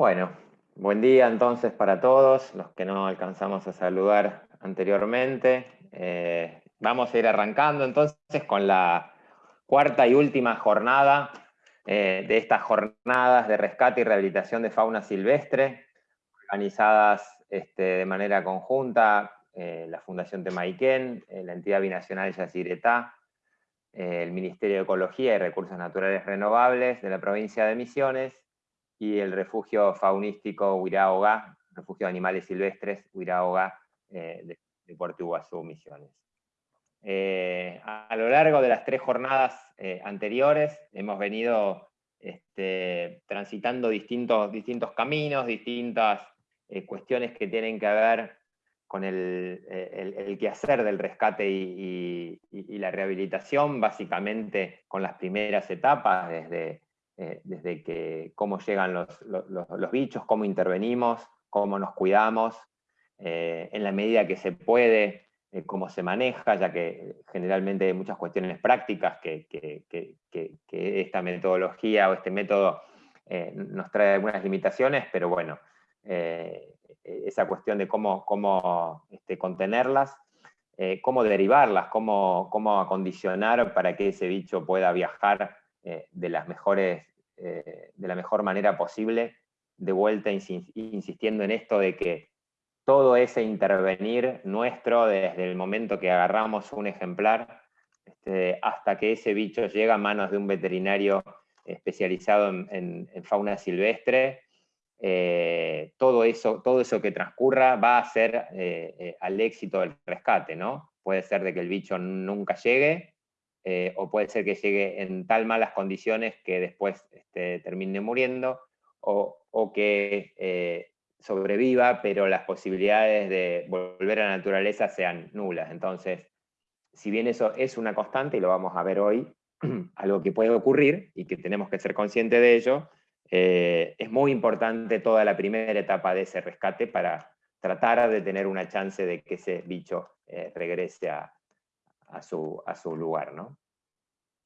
Bueno, buen día entonces para todos, los que no alcanzamos a saludar anteriormente. Eh, vamos a ir arrancando entonces con la cuarta y última jornada eh, de estas jornadas de rescate y rehabilitación de fauna silvestre, organizadas este, de manera conjunta, eh, la Fundación Temaiken, la entidad binacional Yacyretá, el Ministerio de Ecología y Recursos Naturales Renovables de la provincia de Misiones, y el refugio faunístico Huiraoga, refugio de animales silvestres Huiraoga eh, de, Puerto Iguazú, Misiones. Eh, a, lo largo de las tres jornadas eh, anteriores hemos venido este, transitando distintos, distintos caminos, distintas cuestiones que tienen que ver con el, el, quehacer del rescate y, la rehabilitación, básicamente con las primeras etapas, desde eh, desde que cómo llegan los, bichos, cómo intervenimos, cómo nos cuidamos, eh, en la medida que se puede, eh, cómo se maneja, ya que generalmente hay muchas cuestiones prácticas que, esta metodología o este método nos trae algunas limitaciones, pero bueno, esa cuestión de cómo, cómo este, contenerlas, cómo derivarlas, cómo, cómo acondicionar para que ese bicho pueda viajar de las mejores eh, de la mejor manera posible, de vuelta insistiendo en esto de que todo ese intervenir nuestro desde el momento que agarramos un ejemplar este, hasta que ese bicho llega a manos de un veterinario especializado en, fauna silvestre, eh, todo, eso, todo eso que transcurra va a ser eh, al éxito del rescate, ¿no? Puede ser de que el bicho nunca llegue, eh, o puede ser que llegue en tal malas condiciones que después este, termine muriendo, o, que eh, sobreviva, pero las posibilidades de volver a la naturaleza sean nulas. Entonces, si bien eso es una constante, y lo vamos a ver hoy, algo que puede ocurrir y que tenemos que ser conscientes de ello, eh, es muy importante toda la primera etapa de ese rescate para tratar de tener una chance de que ese bicho regrese a, a su, a su lugar. ¿no?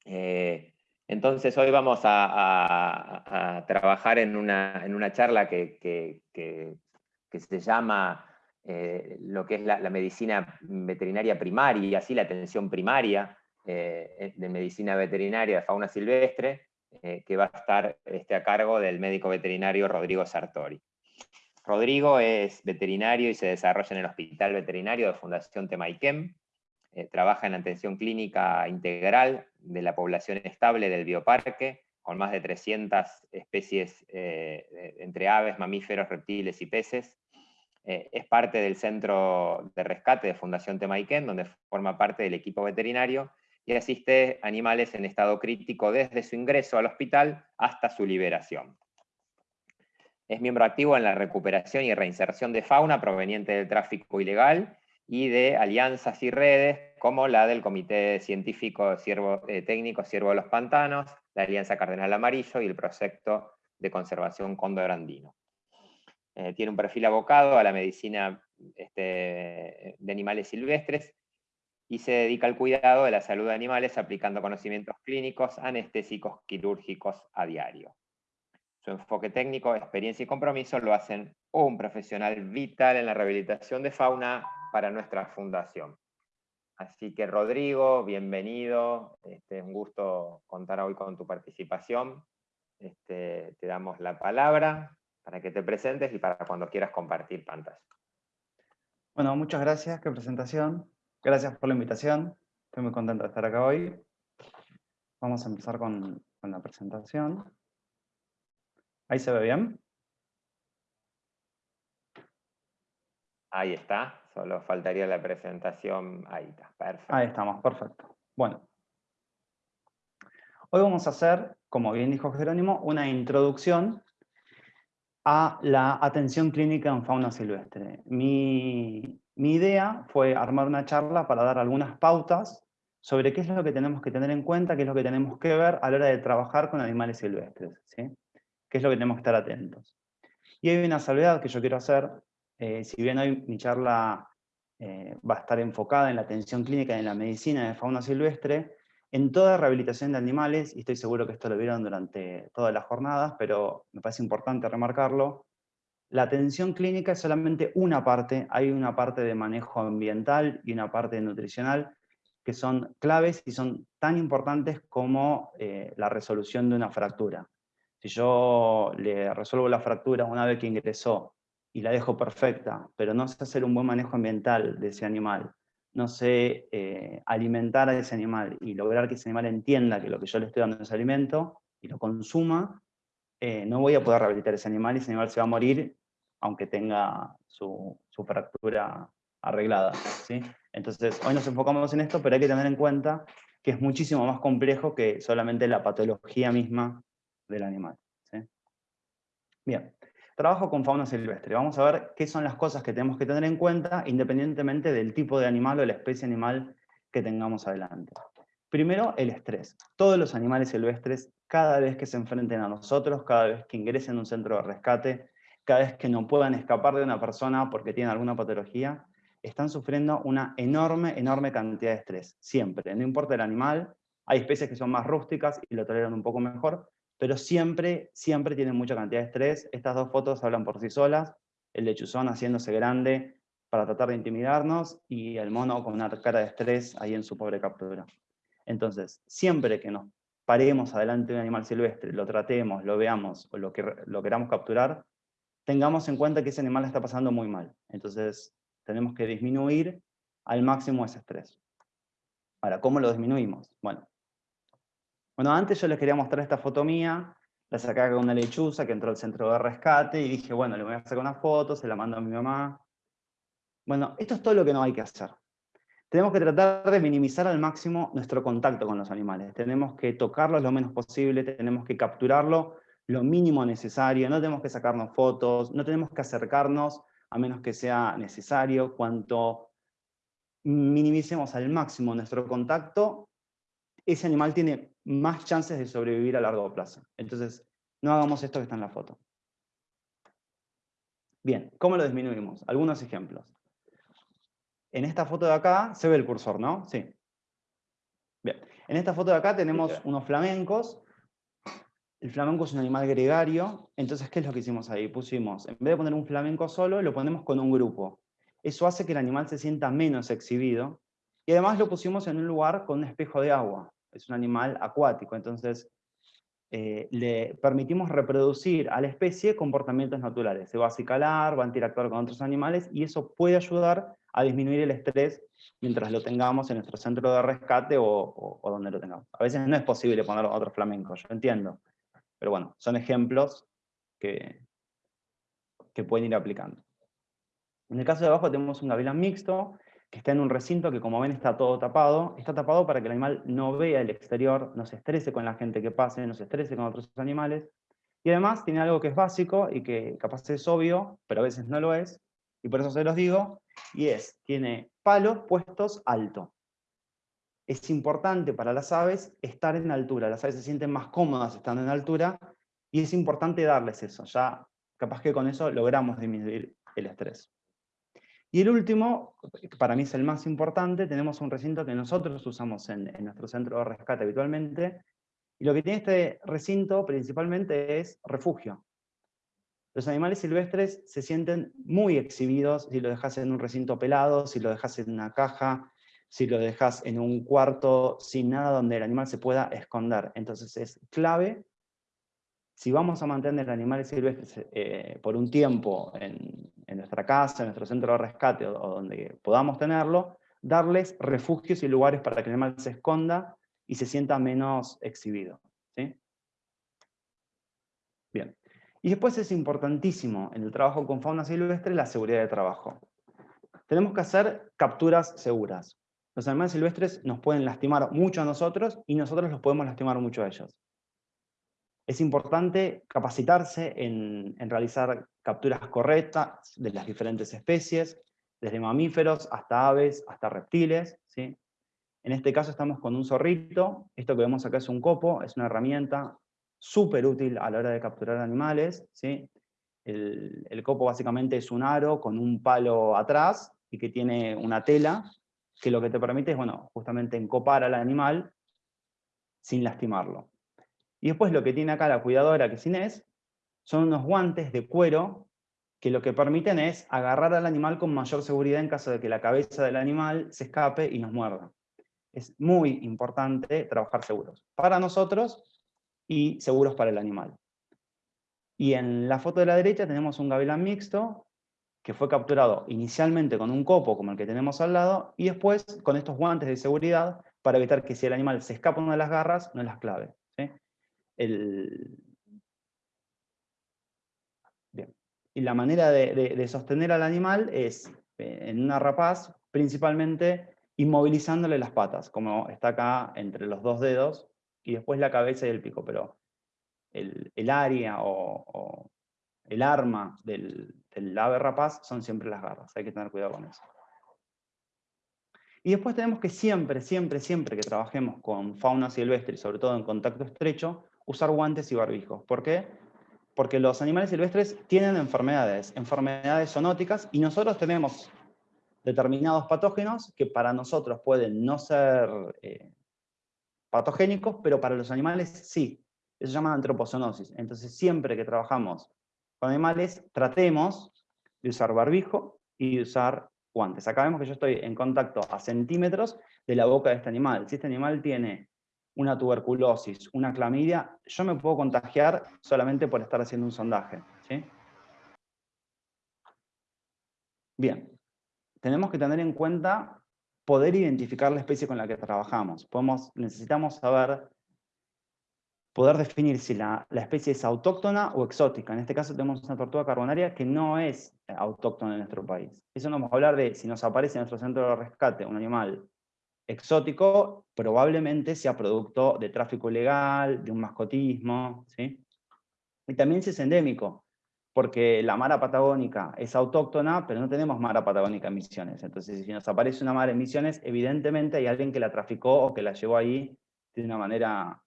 Eh, entonces hoy vamos a, trabajar en una, en una charla que, que, que, se llama eh, lo que es la, medicina veterinaria primaria, así la atención primaria eh, de medicina veterinaria de fauna silvestre, que va a estar este, a cargo del médico veterinario Rodrigo Sartori. Rodrigo es veterinario y se desarrolla en el Hospital Veterinario de Fundación Temaikem, eh, trabaja en atención clínica integral de la población estable del bioparque, con más de 300 especies eh, entre aves, mamíferos, reptiles y peces. Eh, es parte del Centro de Rescate de Fundación Temaiken, donde forma parte del equipo veterinario y asiste animales en estado crítico desde su ingreso al hospital hasta su liberación. Es miembro activo en la recuperación y reinserción de fauna proveniente del tráfico ilegal y de alianzas y redes como la del Comité Científico eh, Técnico Ciervo de los Pantanos, la Alianza Cardenal Amarillo y el Proyecto de Conservación Cóndor Andino. Eh, tiene un perfil abocado a la medicina este, de animales silvestres y se dedica al cuidado de la salud de animales aplicando conocimientos clínicos, anestésicos, quirúrgicos a diario. Su enfoque técnico, experiencia y compromiso lo hacen un profesional vital en la rehabilitación de fauna para nuestra fundación. Así que Rodrigo, bienvenido, este, es un gusto contar hoy con tu participación. Este, te damos la palabra para que te presentes y para cuando quieras compartir pantalla. Bueno, muchas gracias, qué presentación. Gracias por la invitación, estoy muy contento de estar acá hoy. Vamos a empezar con la presentación. ¿Ahí se ve bien? Ahí está, solo faltaría la presentación. Ahí está, perfecto. Ahí estamos, perfecto. Bueno. Hoy vamos a hacer, como bien dijo Jerónimo, una introducción a la atención clínica en fauna silvestre. Mi, mi idea fue armar una charla para dar algunas pautas sobre qué es lo que tenemos que tener en cuenta, qué es lo que tenemos que ver a la hora de trabajar con animales silvestres. ¿sí? qué es lo que tenemos que estar atentos. Y hay una salvedad que yo quiero hacer, eh, si bien hoy mi charla eh, va a estar enfocada en la atención clínica y en la medicina de fauna silvestre, En toda rehabilitación de animales, y estoy seguro que esto lo vieron durante todas las jornadas, pero me parece importante remarcarlo, la atención clínica es solamente una parte, hay una parte de manejo ambiental y una parte nutricional que son claves y son tan importantes como eh, la resolución de una fractura. Si yo le resuelvo la fractura una vez que ingresó y la dejo perfecta, pero no sé hacer un buen manejo ambiental de ese animal, no sé eh, alimentar a ese animal y lograr que ese animal entienda que lo que yo le estoy dando es alimento y lo consuma, eh, no voy a poder rehabilitar ese animal y ese animal se va a morir aunque tenga su, fractura arreglada. ¿sí? Entonces, hoy nos enfocamos en esto, pero hay que tener en cuenta que es muchísimo más complejo que solamente la patología misma del animal. Bien, trabajo con fauna silvestre. Vamos a ver qué son las cosas que tenemos que tener en cuenta independientemente del tipo de animal o la especie animal que tengamos adelante. Primero, el estrés. Todos los animales silvestres, cada vez que se enfrenten a nosotros, cada vez que ingresen a un centro de rescate, cada vez que no puedan escapar de una persona porque tienen alguna patología, están sufriendo una enorme, enorme cantidad de estrés, siempre, no importa el animal, hay especies que son más rústicas y lo toleran un poco mejor, pero siempre, siempre tienen mucha cantidad de estrés. Estas dos fotos hablan por sí solas, el lechuzón haciéndose grande para tratar de intimidarnos, y el mono con una cara de estrés ahí en su pobre captura. Entonces, siempre que nos paremos adelante de un animal silvestre, lo tratemos, lo veamos, o lo, que, lo queramos capturar, tengamos en cuenta que ese animal está pasando muy mal. Entonces, tenemos que disminuir al máximo ese estrés. Ahora, ¿cómo lo disminuimos? Bueno, bueno antes yo les quería mostrar esta foto mía, la saqué con una lechuza que entró al centro de rescate, y dije, bueno, le voy a sacar una foto, se la mando a mi mamá. Bueno, esto es todo lo que no hay que hacer. Tenemos que tratar de minimizar al máximo nuestro contacto con los animales. Tenemos que tocarlos lo menos posible, tenemos que capturarlo lo mínimo necesario, no tenemos que sacarnos fotos, no tenemos que acercarnos a menos que sea necesario, cuanto minimicemos al máximo nuestro contacto, ese animal tiene más chances de sobrevivir a largo plazo. Entonces, no hagamos esto que está en la foto. Bien, ¿cómo lo disminuimos? Algunos ejemplos. En esta foto de acá se ve el cursor, ¿no? Sí. Bien, en esta foto de acá tenemos unos flamencos el flamenco es un animal gregario, entonces, ¿qué es lo que hicimos ahí? Pusimos, en vez de poner un flamenco solo, lo ponemos con un grupo. Eso hace que el animal se sienta menos exhibido, y además lo pusimos en un lugar con un espejo de agua. Es un animal acuático, entonces eh, le permitimos reproducir a la especie comportamientos naturales. Se va a acicalar, va a interactuar con otros animales, y eso puede ayudar a disminuir el estrés mientras lo tengamos en nuestro centro de rescate o, o donde lo tengamos. A veces no es posible poner otro flamenco, yo entiendo pero bueno, son ejemplos que, que pueden ir aplicando. En el caso de abajo tenemos un gavilán mixto, que está en un recinto que como ven está todo tapado. Está tapado para que el animal no vea el exterior, no se estrese con la gente que pase, no se estrese con otros animales. Y además tiene algo que es básico y que capaz es obvio, pero a veces no lo es, y por eso se los digo, y es, tiene palos puestos alto es importante para las aves estar en altura. Las aves se sienten más cómodas estando en altura y es importante darles eso. Ya capaz que con eso logramos disminuir el estrés. Y el último, que para mí es el más importante, tenemos un recinto que nosotros usamos en, en nuestro centro de rescate habitualmente, y lo que tiene este recinto principalmente es refugio. Los animales silvestres se sienten muy exhibidos si lo dejas en un recinto pelado, si lo dejas en una caja, si lo dejas en un cuarto sin nada donde el animal se pueda esconder. Entonces es clave, si vamos a mantener animales silvestres eh, por un tiempo en, nuestra casa, en nuestro centro de rescate o, donde podamos tenerlo, darles refugios y lugares para que el animal se esconda y se sienta menos exhibido. ¿sí? Bien. Y después es importantísimo en el trabajo con fauna silvestre la seguridad de trabajo. Tenemos que hacer capturas seguras. Los animales silvestres nos pueden lastimar mucho a nosotros y nosotros los podemos lastimar mucho a ellos. Es importante capacitarse en, realizar capturas correctas de las diferentes especies, desde mamíferos hasta aves, hasta reptiles. ¿sí? En este caso estamos con un zorrito, esto que vemos acá es un copo, es una herramienta súper útil a la hora de capturar animales. ¿sí? El, el, copo básicamente es un aro con un palo atrás y que tiene una tela que lo que te permite es, bueno, justamente encopar al animal sin lastimarlo. Y después lo que tiene acá la cuidadora, que es Inés, son unos guantes de cuero que lo que permiten es agarrar al animal con mayor seguridad en caso de que la cabeza del animal se escape y nos muerda. Es muy importante trabajar seguros, para nosotros y seguros para el animal. Y en la foto de la derecha tenemos un gavilán mixto que fue capturado inicialmente con un copo como el que tenemos al lado y después con estos guantes de seguridad para evitar que si el animal se escapa una de las garras, no las clave. Y la manera de, sostener al animal es eh, en una rapaz, principalmente inmovilizándole las patas, como está acá entre los dos dedos, y después la cabeza y el pico, pero el, área o, el arma del, del ave rapaz son siempre las garras, hay que tener cuidado con eso. Y después tenemos que siempre, siempre, siempre que trabajemos con fauna silvestre, y sobre todo en contacto estrecho, usar guantes y barbijos. ¿Por qué? Porque los animales silvestres tienen enfermedades, enfermedades zoonóticas, y nosotros tenemos determinados patógenos que para nosotros pueden no ser eh, patogénicos, pero para los animales sí. Eso se llama antropozoonosis. Entonces siempre que trabajamos con animales, tratemos de usar barbijo y de usar guantes. Acá vemos que yo estoy en contacto a centímetros de la boca de este animal. Si este animal tiene una tuberculosis, una clamidia, yo me puedo contagiar solamente por estar haciendo un sondaje. Bien, tenemos que tener en cuenta poder identificar la especie con la que trabajamos. Podemos, necesitamos saber, poder definir si la, especie es autóctona o exótica. En este caso tenemos una tortuga carbonaria que no es autóctona en nuestro país. Eso no vamos a hablar de si nos aparece en nuestro centro de rescate un animal exótico probablemente sea producto de tráfico ilegal, de un mascotismo, ¿sí? Y también si es endémico, porque la mara patagónica es autóctona, pero no tenemos mara patagónica en Misiones. Entonces, si nos aparece una mara en Misiones, evidentemente hay alguien que la traficó o que la llevó ahí de una manera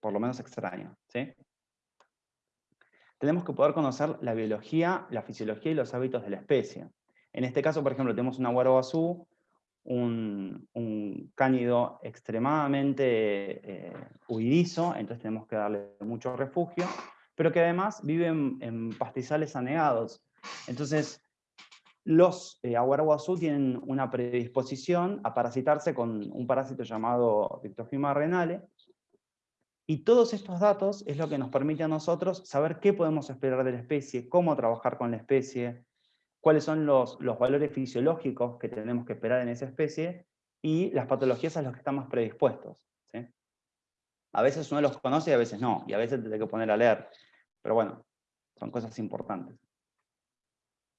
por lo menos extraña. ¿sí? Tenemos que poder conocer la biología, la fisiología y los hábitos de la especie. En este caso, por ejemplo, tenemos una guarabazú un, cánido extremadamente eh, huidizo, entonces tenemos que darle mucho refugio, pero que además vive en, pastizales anegados. Entonces, los eh, aguaraguazú tienen una predisposición a parasitarse con un parásito llamado Dictogima renale, y todos estos datos es lo que nos permite a nosotros saber qué podemos esperar de la especie, cómo trabajar con la especie, cuáles son los, valores fisiológicos que tenemos que esperar en esa especie y las patologías a las que estamos predispuestos. A veces uno los conoce y a veces no, y a veces tiene que poner a leer. Pero bueno, son cosas importantes.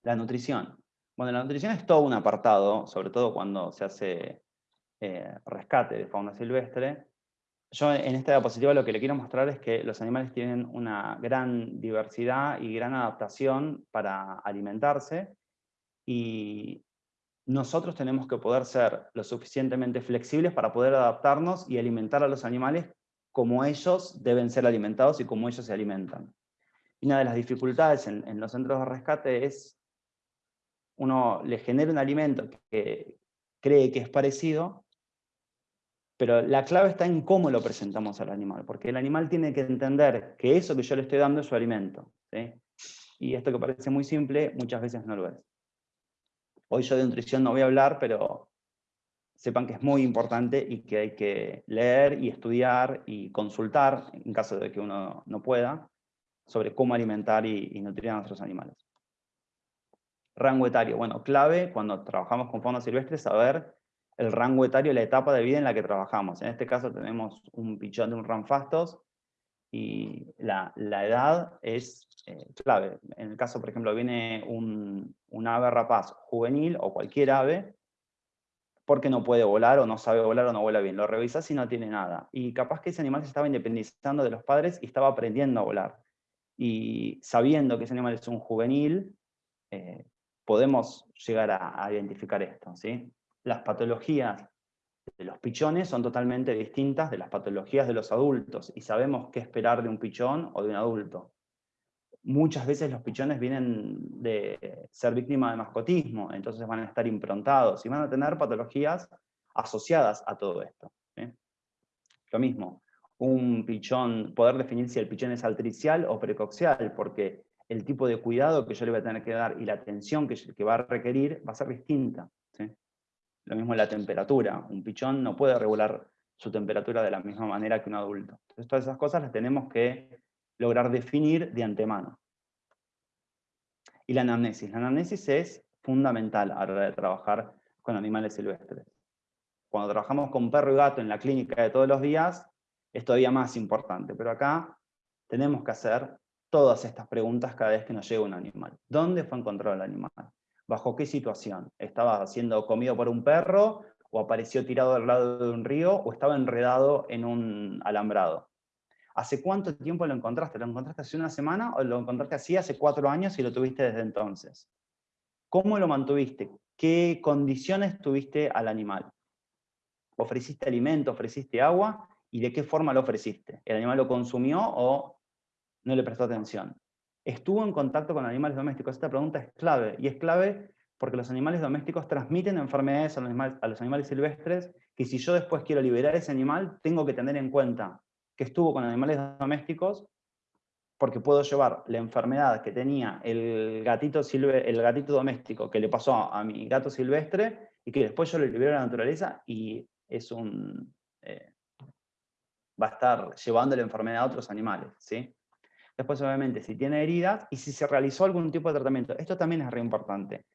La nutrición. Bueno, la nutrición es todo un apartado, sobre todo cuando se hace eh, rescate de fauna silvestre. Yo en esta diapositiva lo que le quiero mostrar es que los animales tienen una gran diversidad y gran adaptación para alimentarse, y nosotros tenemos que poder ser lo suficientemente flexibles para poder adaptarnos y alimentar a los animales como ellos deben ser alimentados y como ellos se alimentan. Y una de las dificultades en, los centros de rescate es, uno le genera un alimento que cree que es parecido, pero la clave está en cómo lo presentamos al animal, porque el animal tiene que entender que eso que yo le estoy dando es su alimento. Y esto que parece muy simple, muchas veces no lo es. Hoy yo de nutrición no voy a hablar, pero sepan que es muy importante y que hay que leer y estudiar y consultar, en caso de que uno no pueda, sobre cómo alimentar y, nutrir a nuestros animales. Rango etario, bueno, clave cuando trabajamos con fauna silvestre saber el rango etario, la etapa de vida en la que trabajamos. En este caso tenemos un pichón de un ranfastos y la, edad es eh, clave. En el caso, por ejemplo, viene un, ave rapaz juvenil o cualquier ave, porque no puede volar o no sabe volar o no vuela bien. Lo revisas y no tiene nada. Y capaz que ese animal se estaba independizando de los padres y estaba aprendiendo a volar. Y sabiendo que ese animal es un juvenil, eh, podemos llegar a, a identificar esto. ¿sí? Las patologías de los pichones son totalmente distintas de las patologías de los adultos y sabemos qué esperar de un pichón o de un adulto. Muchas veces los pichones vienen de ser víctimas de mascotismo, entonces van a estar improntados y van a tener patologías asociadas a todo esto. Lo mismo, un pichón, poder definir si el pichón es altricial o precoxial, porque el tipo de cuidado que yo le voy a tener que dar y la atención que, que va a requerir va a ser distinta. Lo mismo la temperatura. Un pichón no puede regular su temperatura de la misma manera que un adulto. Entonces todas esas cosas las tenemos que lograr definir de antemano. Y la anamnesis. La anamnesis es fundamental a la hora de trabajar con animales silvestres. Cuando trabajamos con perro y gato en la clínica de todos los días, es todavía más importante. Pero acá tenemos que hacer todas estas preguntas cada vez que nos llega un animal. ¿Dónde fue encontrado el animal? ¿Bajo qué situación? ¿Estaba siendo comido por un perro? ¿O apareció tirado al lado de un río? ¿O estaba enredado en un alambrado? ¿Hace cuánto tiempo lo encontraste? ¿Lo encontraste hace una semana o lo encontraste así hace cuatro años y lo tuviste desde entonces? ¿Cómo lo mantuviste? ¿Qué condiciones tuviste al animal? ¿Ofreciste alimento, ofreciste agua? ¿Y de qué forma lo ofreciste? ¿El animal lo consumió o no le prestó atención. ¿Estuvo en contacto con animales domésticos? Esta pregunta es clave, y es clave porque los animales domésticos transmiten enfermedades a los, animales, silvestres, que si yo después quiero liberar ese animal, tengo que tener en cuenta que estuvo con animales domésticos, porque puedo llevar la enfermedad que tenía el gatito, el gatito doméstico que le pasó a, mi gato silvestre, y que después yo lo libero a la naturaleza, y es un... Eh, va a estar llevando la enfermedad a otros animales, ¿sí? Después, obviamente, si tiene heridas y si se realizó algún tipo de tratamiento. Esto también es re importante.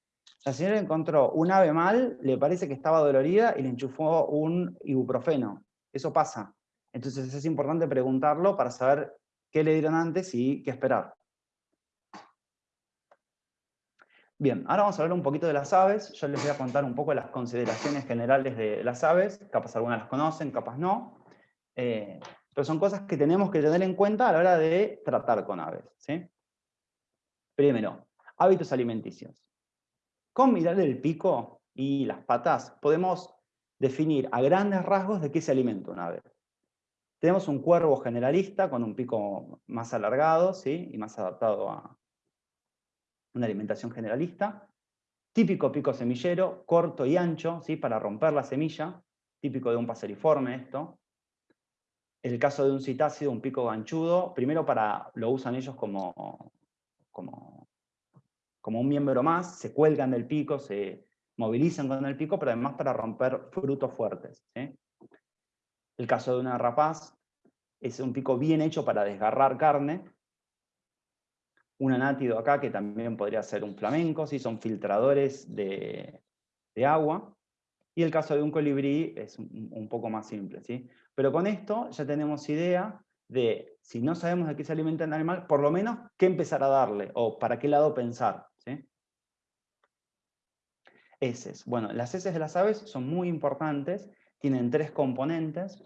La señora encontró un ave mal, le parece que estaba dolorida y le enchufó un ibuprofeno. Eso pasa. Entonces es importante preguntarlo para saber qué le dieron antes y qué esperar. Bien, ahora vamos a hablar un poquito de las aves. Yo les voy a contar un poco las consideraciones generales de las aves. Capaz algunas las conocen, capaz no. Eh, pero son cosas que tenemos que tener en cuenta a la hora de tratar con aves. Primero, hábitos alimenticios. Con mirar el pico y las patas podemos definir a grandes rasgos de qué se alimenta un ave. Tenemos un cuervo generalista con un pico más alargado ¿sí? y más adaptado a una alimentación generalista. Típico pico semillero, corto y ancho, ¿sí? para romper la semilla, típico de un paseriforme esto el caso de un citácido, un pico ganchudo, primero para, lo usan ellos como, como, como un miembro más, se cuelgan del pico, se movilizan con el pico, pero además para romper frutos fuertes. El caso de una rapaz es un pico bien hecho para desgarrar carne. Un anátido acá, que también podría ser un flamenco, ¿sí? son filtradores de, de agua. Y el caso de un colibrí es un, poco más simple. ¿sí? Pero con esto ya tenemos idea de, si no sabemos de qué se alimenta el animal, por lo menos qué empezar a darle, o para qué lado pensar. ¿sí? Bueno, las heces de las aves son muy importantes, tienen tres componentes.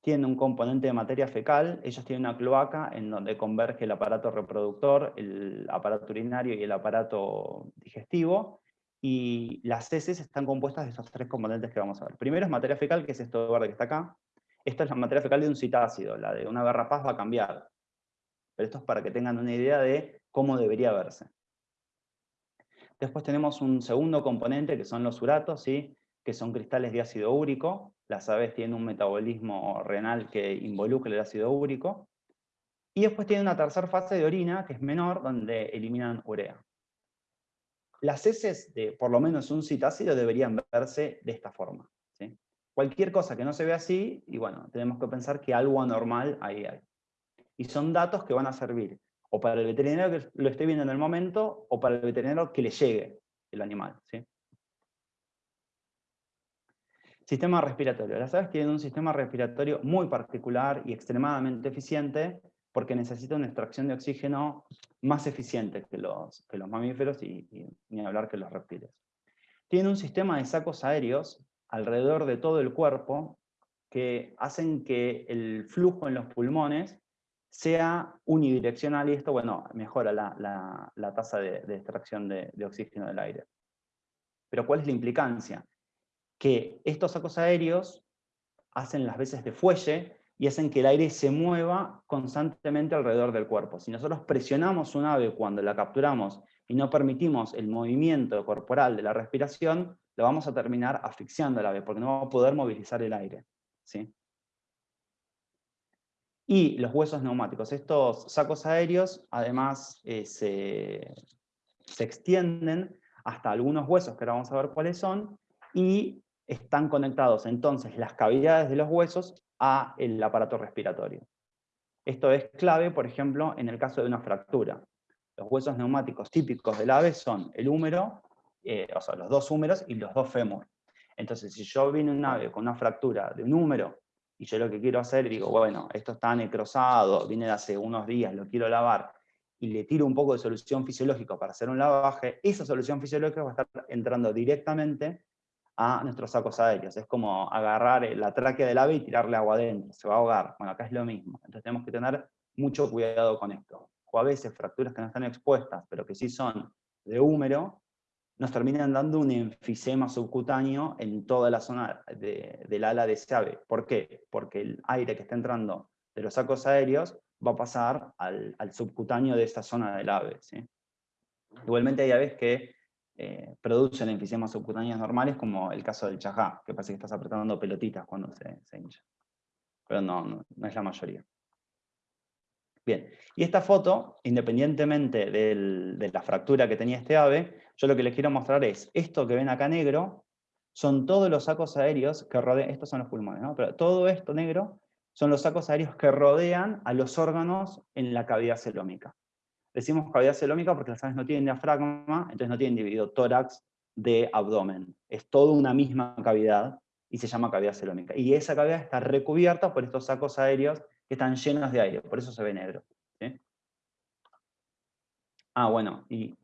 Tienen un componente de materia fecal, ellos tienen una cloaca en donde converge el aparato reproductor, el aparato urinario y el aparato digestivo, y las heces están compuestas de esos tres componentes que vamos a ver. Primero es materia fecal, que es esto verde que está acá. Esta es la materia fecal de un citácido, la de una garrapaz va a cambiar. Pero esto es para que tengan una idea de cómo debería verse. Después tenemos un segundo componente, que son los uratos, ¿sí? que son cristales de ácido úrico. Las aves tienen un metabolismo renal que involucra el ácido úrico. Y después tienen una tercera fase de orina, que es menor, donde eliminan urea. Las heces de por lo menos un citácido deberían verse de esta forma. Cualquier cosa que no se vea así, y bueno, tenemos que pensar que algo anormal ahí hay. Y son datos que van a servir o para el veterinario que lo esté viendo en el momento, o para el veterinario que le llegue el animal. Sistema respiratorio. Las aves tienen un sistema respiratorio muy particular y extremadamente eficiente, porque necesita una extracción de oxígeno más eficiente que los, que los mamíferos y, ni hablar que los reptiles. Tiene un sistema de sacos aéreos alrededor de todo el cuerpo que hacen que el flujo en los pulmones sea unidireccional y esto, bueno, mejora la, tasa de, extracción de, de oxígeno del aire. Pero ¿cuál es la implicancia? Que estos sacos aéreos hacen las veces de fuelle y hacen que el aire se mueva constantemente alrededor del cuerpo. Si nosotros presionamos un ave cuando la capturamos y no permitimos el movimiento corporal de la respiración, lo vamos a terminar asfixiando al ave, porque no va a poder movilizar el aire. ¿sí? y los huesos neumáticos. Estos sacos aéreos, además, eh, se, se extienden hasta algunos huesos, que ahora vamos a ver cuáles son, y están conectados entonces las cavidades de los huesos a el aparato respiratorio. Esto es clave, por ejemplo, en el caso de una fractura. Los huesos neumáticos típicos del ave son el húmero, eh, o sea, los dos húmeros y los dos fémur. Entonces, si yo vine un ave con una fractura de un húmero, y yo lo que quiero hacer, digo, bueno, esto está necrosado, viene de hace unos días, lo quiero lavar, y le tiro un poco de solución fisiológica para hacer un lavaje, esa solución fisiológica va a estar entrando directamente a nuestros sacos aéreos. Es como agarrar la tráquea del ave y tirarle agua adentro, se va a ahogar. Bueno, acá es lo mismo. Entonces tenemos que tener mucho cuidado con esto. O a veces fracturas que no están expuestas, pero que sí son de húmero, nos terminan dando un enfisema subcutáneo en toda la zona del ala de ave. ¿Por qué? Porque el aire que está entrando de los sacos aéreos va a pasar al, subcutáneo de esta zona del ave. Igualmente hay aves que eh, producen enfisemas subcutáneos normales, como el caso del chajá, que parece que estás apretando pelotitas cuando se, hincha. Pero no, no, es la mayoría. Bien, y esta foto, independientemente de la fractura que tenía este ave, yo lo que les quiero mostrar es, esto que ven acá negro, son todos los sacos aéreos que rodean, estos son los pulmones, ¿no? pero todo esto negro son los sacos aéreos que rodean a los órganos en la cavidad celómica. Decimos cavidad celómica porque las aves no tienen diafragma, entonces no tienen dividido tórax de abdomen. Es toda una misma cavidad y se llama cavidad celómica. Y esa cavidad está recubierta por estos sacos aéreos que están llenos de aire, por eso se ve negro. Ah, bueno, y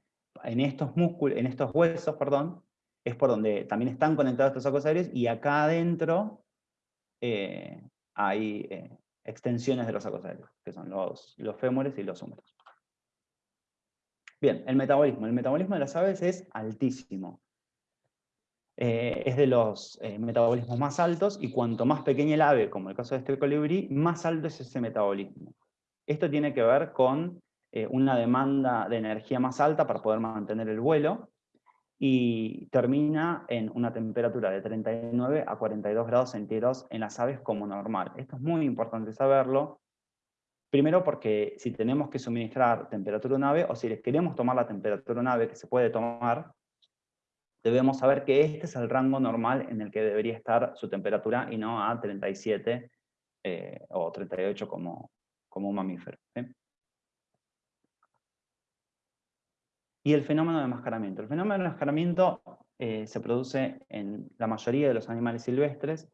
en estos en estos huesos, perdón, es por donde también están conectados estos sacos aéreos, y acá adentro eh, hay eh, extensiones de los sacos aéreos, que son los, los fémures y los húmeros. Bien, el metabolismo. El metabolismo de las aves es altísimo. Eh, es de los metabolismos más altos y cuanto más pequeña el ave, como el caso de este colibrí, más alto es ese metabolismo. Esto tiene que ver con eh, una demanda de energía más alta para poder mantener el vuelo y termina en una temperatura de 39 a 42 grados centígrados en las aves como normal. Esto es muy importante saberlo Primero porque si tenemos que suministrar temperatura a un ave, o si les queremos tomar la temperatura a un ave que se puede tomar, debemos saber que este es el rango normal en el que debería estar su temperatura y no a 37 eh, o 38 como, como un mamífero. Y el fenómeno de enmascaramiento. El fenómeno de enmascaramiento eh, se produce en la mayoría de los animales silvestres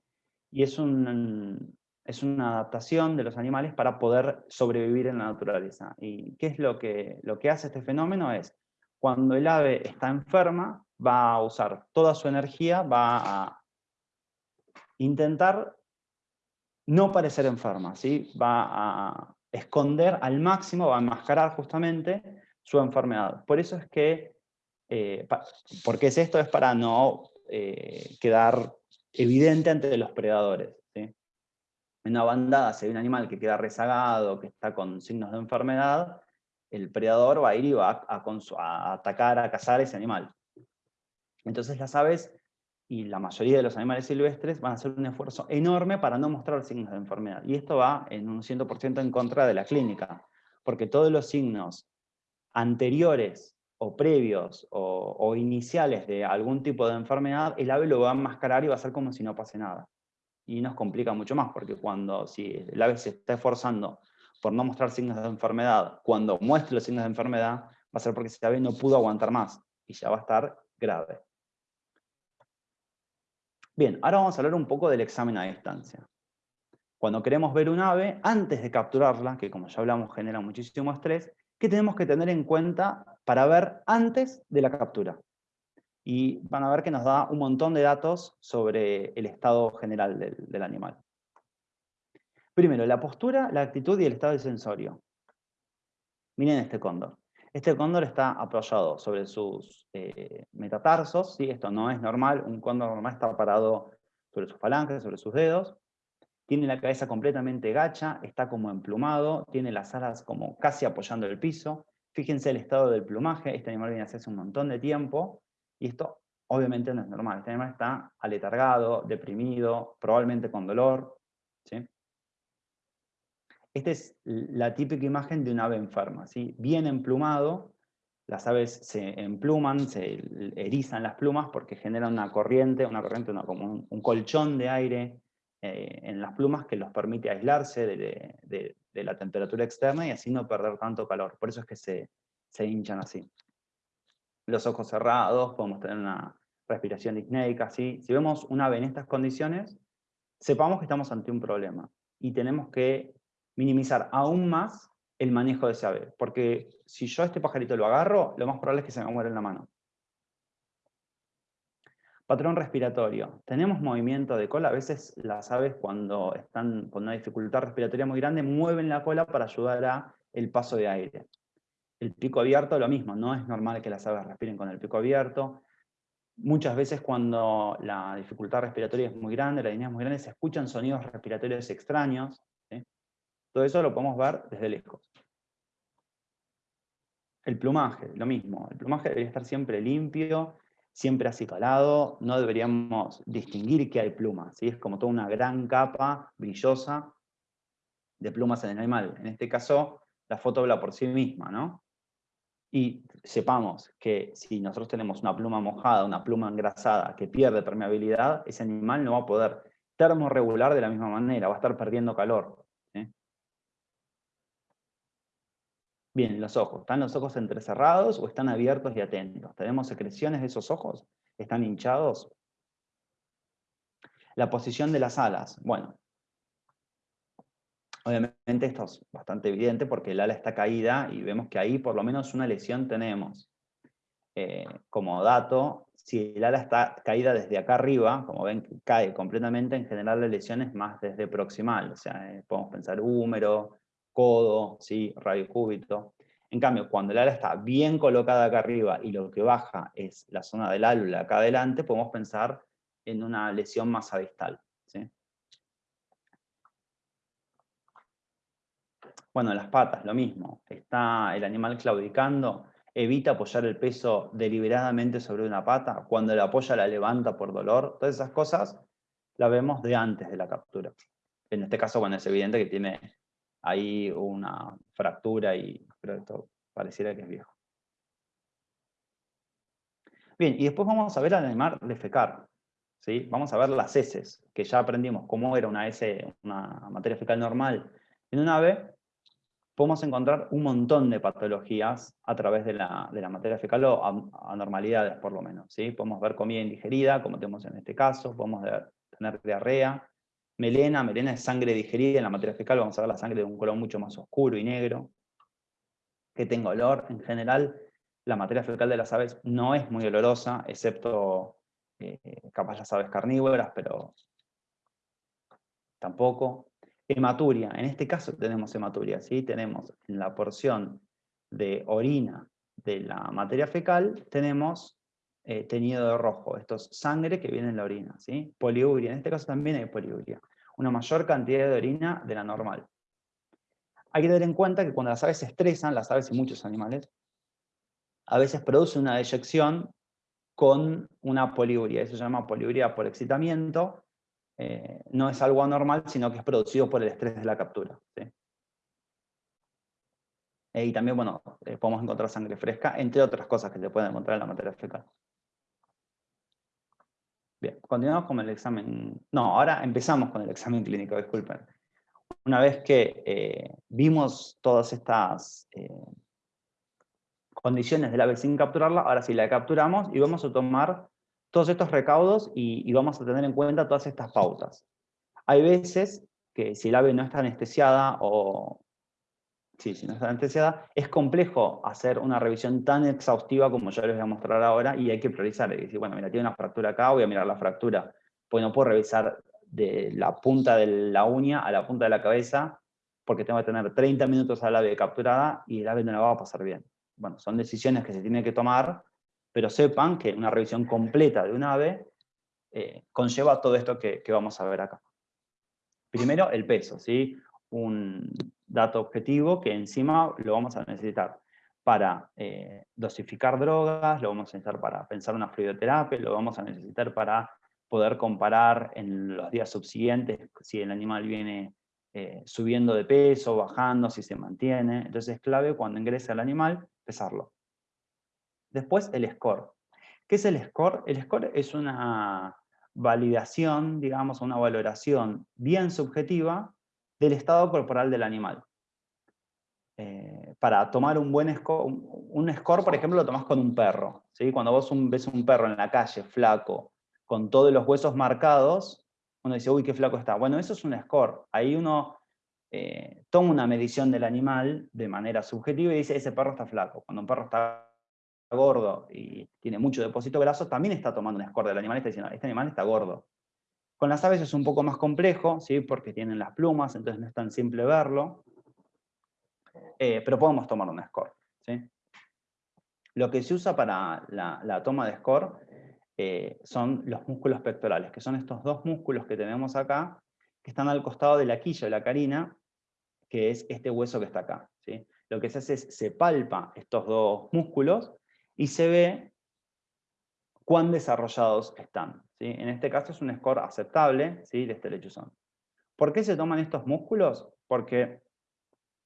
y es un, es una adaptación de los animales para poder sobrevivir en la naturaleza. ¿Y qué es lo que, lo que hace este fenómeno? Es, cuando el ave está enferma, va a usar toda su energía, va a intentar no parecer enferma, ¿sí? va a esconder al máximo, va a enmascarar justamente su enfermedad. Por eso es que, eh, porque es esto? Es para no eh, quedar evidente ante los predadores en una bandada si hay un animal que queda rezagado, que está con signos de enfermedad, el predador va a ir y va a, atacar, a cazar ese animal. Entonces las aves y la mayoría de los animales silvestres van a hacer un esfuerzo enorme para no mostrar signos de enfermedad. Y esto va en un 100% en contra de la clínica, porque todos los signos anteriores o previos o, iniciales de algún tipo de enfermedad, el ave lo va a enmascarar y va a hacer como si no pase nada y nos complica mucho más, porque cuando si el ave se está esforzando por no mostrar signos de enfermedad, cuando muestre los signos de enfermedad, va a ser porque ese ave no pudo aguantar más, y ya va a estar grave. Bien, ahora vamos a hablar un poco del examen a distancia. Cuando queremos ver un ave, antes de capturarla, que como ya hablamos genera muchísimo estrés, ¿qué tenemos que tener en cuenta para ver antes de la captura? y van a ver que nos da un montón de datos sobre el estado general del, animal. Primero, la postura, la actitud y el estado del sensorio. Miren este cóndor. Este cóndor está apoyado sobre sus eh, metatarsos, ¿sí? esto no es normal, un cóndor normal está parado sobre sus falanges, sobre sus dedos, tiene la cabeza completamente gacha, está como emplumado, tiene las alas como casi apoyando el piso. Fíjense el estado del plumaje, este animal viene hace un montón de tiempo, y esto obviamente no es normal. Este animal está aletargado, deprimido, probablemente con dolor. Esta es la típica imagen de un ave enferma, ¿sí? bien emplumado, las aves se empluman, se erizan las plumas porque generan una corriente, una corriente como un, colchón de aire eh, en las plumas que los permite aislarse de, la temperatura externa y así no perder tanto calor. Por eso es que se, se hinchan así. Los ojos cerrados, podemos tener una respiración disneica. Si vemos un ave en estas condiciones, sepamos que estamos ante un problema y tenemos que minimizar aún más el manejo de ese ave, porque si yo a este pajarito lo agarro, lo más probable es que se me muera en la mano. Patrón respiratorio. Tenemos movimiento de cola. A veces las aves cuando están con una dificultad respiratoria muy grande mueven la cola para ayudar a el paso de aire. El pico abierto lo mismo, no es normal que las aves respiren con el pico abierto. Muchas veces cuando la dificultad respiratoria es muy grande, la línea es muy grande, se escuchan sonidos respiratorios extraños. Todo eso lo podemos ver desde lejos. El plumaje, lo mismo. El plumaje debería estar siempre limpio, siempre acicalado. No deberíamos distinguir que hay plumas. ¿sí? Es como toda una gran capa brillosa de plumas en el animal. En este caso, la foto habla por sí misma, ¿no? Y sepamos que si nosotros tenemos una pluma mojada, una pluma engrasada que pierde permeabilidad, ese animal no va a poder termorregular de la misma manera, va a estar perdiendo calor. Bien, los ojos. ¿Están los ojos entrecerrados o están abiertos y atentos? ¿Tenemos secreciones de esos ojos? ¿Están hinchados? La posición de las alas. Bueno, obviamente esto es bastante evidente porque el ala está caída y vemos que ahí por lo menos una lesión tenemos. Eh, como dato, si el ala está caída desde acá arriba, como ven, cae completamente, en general la lesión es más desde proximal, o sea, eh, podemos pensar húmero, codo, ¿sí? radio cúbito. En cambio, cuando el ala está bien colocada acá arriba y lo que baja es la zona del álula acá adelante, podemos pensar en una lesión más abistal. Bueno, las patas, lo mismo. Está el animal claudicando, evita apoyar el peso deliberadamente sobre una pata, cuando la apoya la levanta por dolor, todas esas cosas las vemos de antes de la captura. En este caso, bueno, es evidente que tiene hay una fractura y pero esto pareciera que es viejo. Bien, y después vamos a ver al animal defecar. ¿sí? Vamos a ver las heces, que ya aprendimos cómo era una S, una materia fecal normal en un ave. Podemos encontrar un montón de patologías a través de la, materia fecal o anormalidades por lo menos. ¿sí? Podemos ver comida indigerida, como tenemos en este caso, podemos tener diarrea, melena, melena es sangre digerida en la materia fecal, vamos a ver la sangre de un color mucho más oscuro y negro, que tenga olor. En general, la materia fecal de las aves no es muy olorosa, excepto eh, capaz las aves carnívoras, pero tampoco. Hematuria, en este caso tenemos hematuria, ¿sí? tenemos en la porción de orina de la materia fecal, tenemos eh, teñido de rojo. Esto es sangre que viene en la orina. ¿sí? Poliuria, en este caso también hay poliuria. Una mayor cantidad de orina de la normal. Hay que tener en cuenta que cuando las aves se estresan, las aves y muchos animales, a veces producen una deyección con una poliuria. Eso se llama poliuria por excitamiento. Eh, no es algo anormal, sino que es producido por el estrés de la captura. Eh, y también, bueno, podemos encontrar sangre fresca, entre otras cosas que se pueden encontrar en la materia fecal. Continuamos con el examen. No, ahora empezamos con el examen clínico, disculpen. Una vez que eh, vimos todas estas eh, condiciones del ave sin capturarla, ahora sí la capturamos y vamos a tomar todos estos recaudos y, y vamos a tener en cuenta todas estas pautas. Hay veces que si el ave no está anestesiada o Sí, si no está anestesiada, es complejo hacer una revisión tan exhaustiva como yo les voy a mostrar ahora y hay que priorizar. Y decir, bueno, mira, tiene una fractura acá, voy a mirar la fractura. Pues no puedo revisar de la punta de la uña a la punta de la cabeza, porque tengo que tener 30 minutos al ave capturada y el ave no la va a pasar bien. Bueno, son decisiones que se tienen que tomar, pero sepan que una revisión completa de un ave eh, conlleva todo esto que, que vamos a ver acá. Primero, el peso, ¿sí? Un, dato objetivo que encima lo vamos a necesitar para eh, dosificar drogas, lo vamos a necesitar para pensar una fluidoterapia, lo vamos a necesitar para poder comparar en los días subsiguientes si el animal viene eh, subiendo de peso, bajando, si se mantiene. Entonces es clave cuando ingresa el animal, pesarlo. Después el score. ¿Qué es el score? El score es una validación, digamos, una valoración bien subjetiva del estado corporal del animal. Eh, para tomar un buen score, un, score, por ejemplo, lo tomas con un perro. ¿sí? Cuando vos ves un perro en la calle, flaco, con todos los huesos marcados, uno dice, uy, qué flaco está. Bueno, eso es un score. Ahí uno eh, toma una medición del animal de manera subjetiva y dice, ese perro está flaco. Cuando un perro está gordo y tiene mucho depósito graso, también está tomando un score del animal y está diciendo, este animal está gordo. Con las aves es un poco más complejo, ¿sí? porque tienen las plumas, entonces no es tan simple verlo, eh, pero podemos tomar un score. ¿sí? Lo que se usa para la, toma de score eh, son los músculos pectorales, que son estos dos músculos que tenemos acá, que están al costado de la quilla, la carina, que es este hueso que está acá. ¿sí? Lo que se hace es, se palpa estos dos músculos y se ve cuán desarrollados están. En este caso es un score aceptable ¿sí? de este lechuzón. ¿Por qué se toman estos músculos? Porque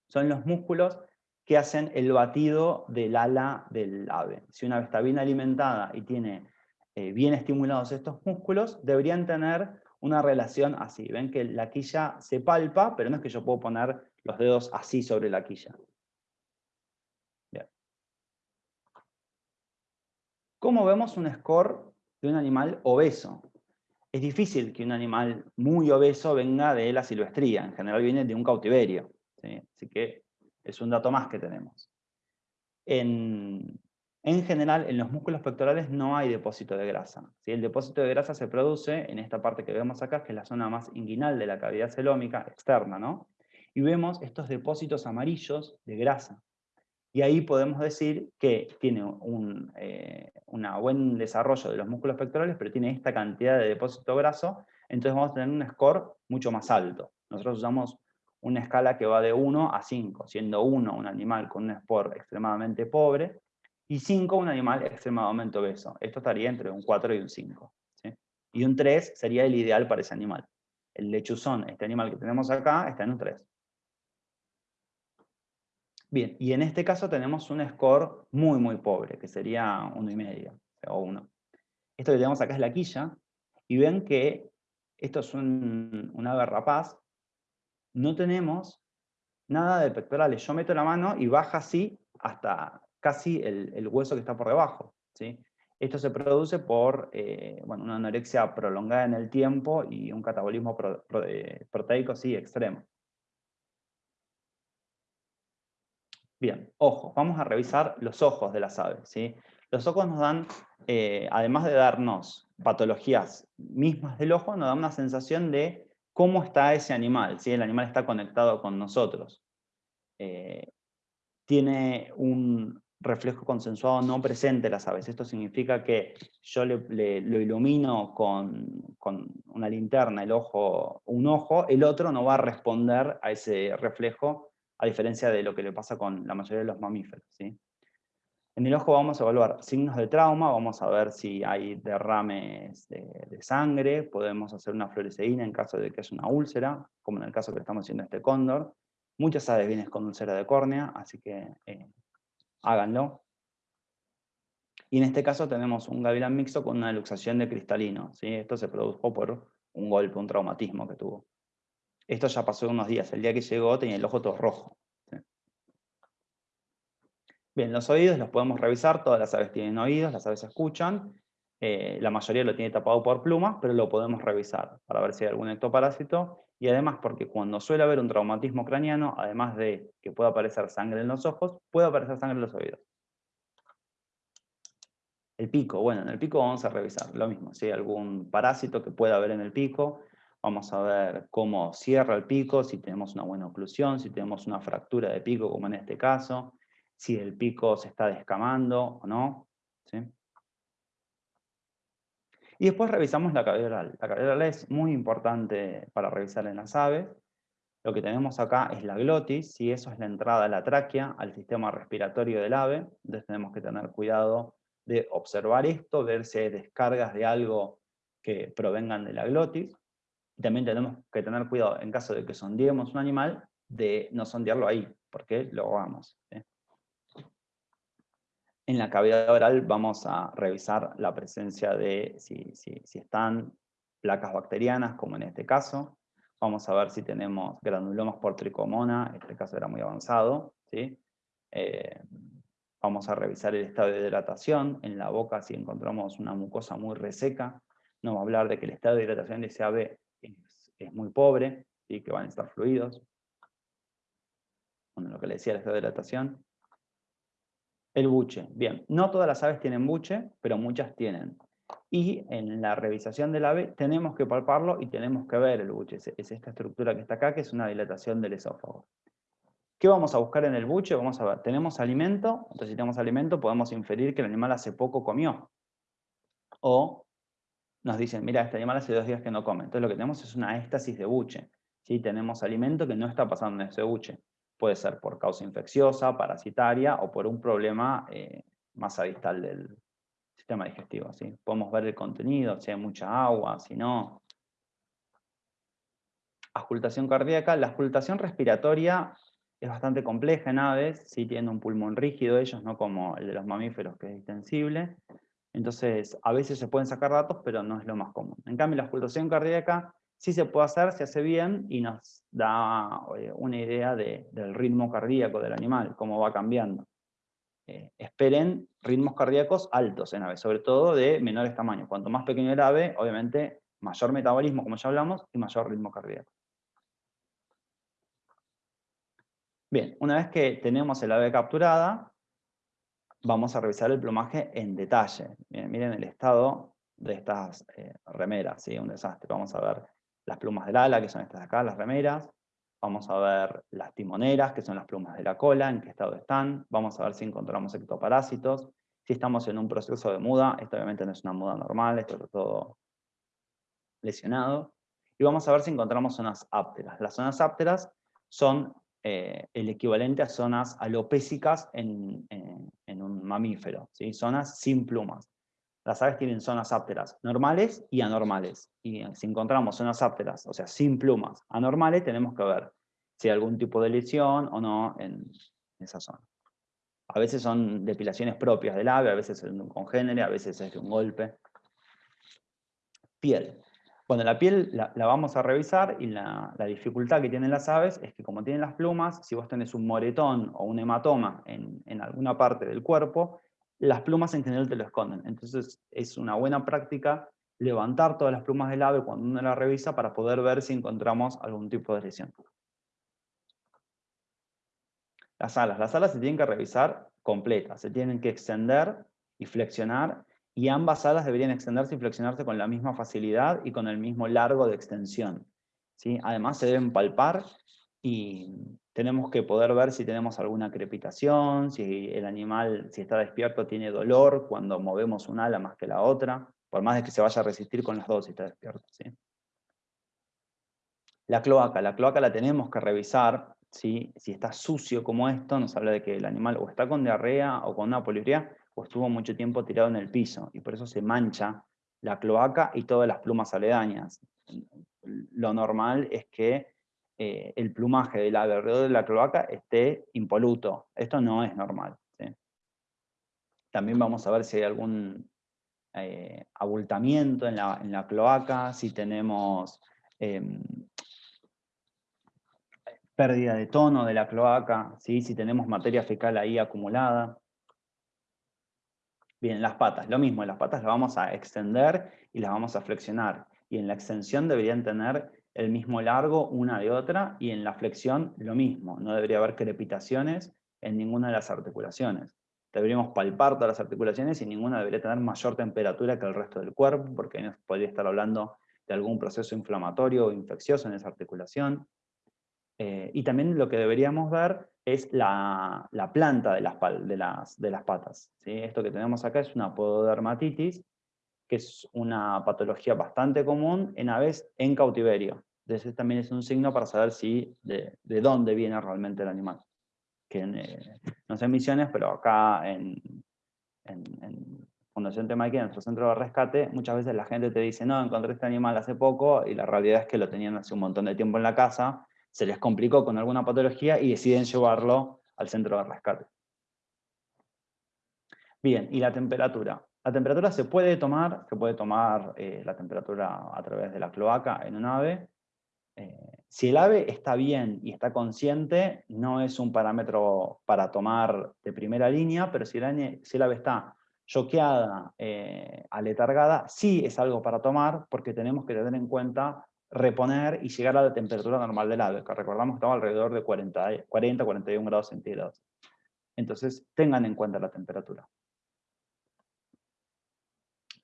son los músculos que hacen el batido del ala del ave. Si una ave está bien alimentada y tiene eh, bien estimulados estos músculos, deberían tener una relación así. Ven que la quilla se palpa, pero no es que yo puedo poner los dedos así sobre la quilla. ¿Cómo vemos un score de un animal obeso? Es difícil que un animal muy obeso venga de la silvestría, en general viene de un cautiverio. Así que es un dato más que tenemos. En, general, en los músculos pectorales no hay depósito de grasa. El depósito de grasa se produce en esta parte que vemos acá, que es la zona más inguinal de la cavidad celómica externa, ¿no? Y vemos estos depósitos amarillos de grasa. Y ahí podemos decir que tiene un eh, buen desarrollo de los músculos pectorales, pero tiene esta cantidad de depósito graso, entonces vamos a tener un score mucho más alto. Nosotros usamos una escala que va de 1 a 5, siendo 1 un animal con un score extremadamente pobre, y 5 un animal extremadamente obeso. Esto estaría entre un 4 y un 5. Y un 3 sería el ideal para ese animal. El lechuzón, este animal que tenemos acá, está en un 3. Bien, y en este caso tenemos un score muy, muy pobre, que sería uno y medio, o 1. Esto que tenemos acá es la quilla, y ven que esto es un, un ave rapaz, no tenemos nada de pectorales. Yo meto la mano y baja así hasta casi el, hueso que está por debajo. ¿sí? Esto se produce por eh, bueno, una anorexia prolongada en el tiempo y un catabolismo eh, proteico sí, extremo. Bien, ojos. Vamos a revisar los ojos de las aves. ¿sí? Los ojos nos dan, eh, además de darnos patologías mismas del ojo, nos dan una sensación de cómo está ese animal, si el animal está conectado con nosotros. Eh, tiene un reflejo consensuado no presente las aves. Esto significa que yo lo ilumino con, con, una linterna, el ojo, un ojo, el otro no va a responder a ese reflejo a diferencia de lo que le pasa con la mayoría de los mamíferos. ¿sí? En el ojo vamos a evaluar signos de trauma, vamos a ver si hay derrames de, sangre, podemos hacer una fluoresceína en caso de que haya una úlcera, como en el caso que estamos haciendo este cóndor. Muchas aves vienen con úlcera de córnea, así que eh, háganlo. Y en este caso tenemos un gavilán mixto con una luxación de cristalino. ¿sí? Esto se produjo por un golpe, un traumatismo que tuvo. Esto ya pasó unos días. El día que llegó tenía el ojo todo rojo. Bien, los oídos los podemos revisar. Todas las aves tienen oídos, las aves escuchan. Eh, la mayoría lo tiene tapado por plumas, pero lo podemos revisar para ver si hay algún ectoparásito. Y además porque cuando suele haber un traumatismo craneano, además de que pueda aparecer sangre en los ojos, puede aparecer sangre en los oídos. El pico, bueno, en el pico vamos a revisar lo mismo, si hay algún parásito que pueda haber en el pico, Vamos a ver cómo cierra el pico, si tenemos una buena oclusión, si tenemos una fractura de pico, como en este caso, si el pico se está descamando o no. Y después revisamos la cavidad oral. La cavidad oral es muy importante para revisar en las aves. Lo que tenemos acá es la glotis, y eso es la entrada de la tráquea al sistema respiratorio del ave. Entonces tenemos que tener cuidado de observar esto, ver si hay descargas de algo que provengan de la glotis. También tenemos que tener cuidado, en caso de que sondeemos un animal, de no sondearlo ahí, porque lo hagamos. En la cavidad oral vamos a revisar la presencia de si, si, están placas bacterianas, como en este caso. Vamos a ver si tenemos granulomas por tricomona, este caso era muy avanzado. ¿sí? Eh, vamos a revisar el estado de hidratación. En la boca, si encontramos una mucosa muy reseca, nos va a hablar de que el estado de hidratación de ave es, muy pobre, y que van a estar fluidos. Bueno, lo que le decía estado de hidratación. El buche. Bien, no todas las aves tienen buche, pero muchas tienen. Y en la revisación del ave tenemos que palparlo y tenemos que ver el buche. Es, esta estructura que está acá, que es una dilatación del esófago. ¿Qué vamos a buscar en el buche? Vamos a ver, tenemos alimento, entonces si tenemos alimento podemos inferir que el animal hace poco comió. O nos dicen, mira, este animal hace dos días que no come. Entonces lo que tenemos es una éstasis de buche. ¿sí? Tenemos alimento que no está pasando en ese buche. Puede ser por causa infecciosa, parasitaria o por un problema eh, más adistal del sistema digestivo. ¿sí? Podemos ver el contenido, si hay mucha agua, si no. Auscultación cardíaca. La auscultación respiratoria es bastante compleja en aves, sí tienen un pulmón rígido ellos, no como el de los mamíferos que es extensible. Entonces, a veces se pueden sacar datos, pero no es lo más común. En cambio, la auscultación cardíaca sí se puede hacer, se hace bien y nos da eh, una idea del ritmo cardíaco del animal, cómo va cambiando. Eh, esperen ritmos cardíacos altos en aves, sobre todo de menores tamaños. Cuanto más pequeño el ave, obviamente, mayor metabolismo, como ya hablamos, y mayor ritmo cardíaco. Bien, una vez que tenemos el ave capturada, vamos a revisar el plumaje en detalle. miren el estado de estas eh, remeras, ¿sí? un desastre. Vamos a ver las plumas del ala, que son estas de acá, las remeras. Vamos a ver las timoneras, que son las plumas de la cola, en qué estado están. Vamos a ver si encontramos ectoparásitos. Si estamos en un proceso de muda, esto obviamente no es una muda normal, esto está todo lesionado. Y vamos a ver si encontramos zonas ápteras. Las zonas ápteras son eh, el equivalente a zonas alopésicas en, un mamífero, zonas sin plumas. Las aves tienen zonas ápteras normales y anormales. Y si encontramos zonas ápteras, o sea, sin plumas, anormales, tenemos que ver si hay algún tipo de lesión o no en esa zona. A veces son depilaciones propias del ave, a veces es un congénere, a veces es de un golpe. Piel. Bueno, la piel la, vamos a revisar y la, dificultad que tienen las aves es que como tienen las plumas, si vos tenés un moretón o un hematoma en, alguna parte del cuerpo, las plumas en general te lo esconden. Entonces es una buena práctica levantar todas las plumas del ave cuando uno la revisa para poder ver si encontramos algún tipo de lesión. Las alas. Las alas se tienen que revisar completas, se tienen que extender y flexionar y ambas alas deberían extenderse y flexionarse con la misma facilidad y con el mismo largo de extensión. ¿sí? Además se deben palpar y tenemos que poder ver si tenemos alguna crepitación, si el animal, si está despierto, tiene dolor cuando movemos un ala más que la otra, por más de que se vaya a resistir con las dos si está despierto. ¿sí? La cloaca, la cloaca la tenemos que revisar, ¿sí? si está sucio como esto, nos habla de que el animal o está con diarrea o con una poliuria, o estuvo mucho tiempo tirado en el piso, y por eso se mancha la cloaca y todas las plumas aledañas. Lo normal es que eh, el plumaje del alrededor de la cloaca esté impoluto. Esto no es normal. También vamos a ver si hay algún eh, abultamiento en la, cloaca, si tenemos em, pérdida de tono de la cloaca, si tenemos materia fecal ahí acumulada. Bien, las patas, lo mismo, las patas las vamos a extender y las vamos a flexionar. Y en la extensión deberían tener el mismo largo una de otra, y en la flexión lo mismo. No debería haber crepitaciones en ninguna de las articulaciones. Deberíamos palpar todas las articulaciones y ninguna debería tener mayor temperatura que el resto del cuerpo, porque nos podría estar hablando de algún proceso inflamatorio o infeccioso en esa articulación. Eh, y también lo que deberíamos ver es la, planta de las, de las, de las patas. ¿sí? Esto que tenemos acá es una pododermatitis, que es una patología bastante común en aves en cautiverio. Entonces también es un signo para saber si de, dónde viene realmente el animal. Que eh, no sé en misiones, pero acá en, Fundación Temaiken, nuestro centro de rescate, muchas veces la gente te dice, no, encontré este animal hace poco, y la realidad es que lo tenían hace un montón de tiempo en la casa, se les complicó con alguna patología y deciden llevarlo al centro de rescate. Bien, y la temperatura. La temperatura se puede tomar, se puede tomar eh, la temperatura a través de la cloaca en un ave. Eh, si el ave está bien y está consciente, no es un parámetro para tomar de primera línea, pero si el, ave está choqueada, eh, aletargada, sí es algo para tomar, porque tenemos que tener en cuenta reponer y llegar a la temperatura normal del ave, que recordamos que estaba alrededor de 40-41 grados centígrados. Entonces, tengan en cuenta la temperatura.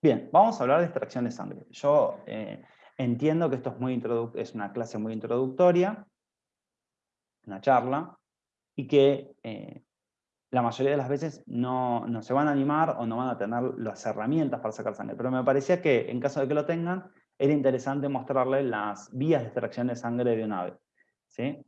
Bien, vamos a hablar de extracción de sangre. Yo eh, entiendo que esto es, muy es una clase muy introductoria, una charla, y que eh, la mayoría de las veces no, no, se van a animar o no van a tener las herramientas para sacar sangre. Pero me parecía que, en caso de que lo tengan, era interesante mostrarles las vías de extracción de sangre de un ave. ¿sí?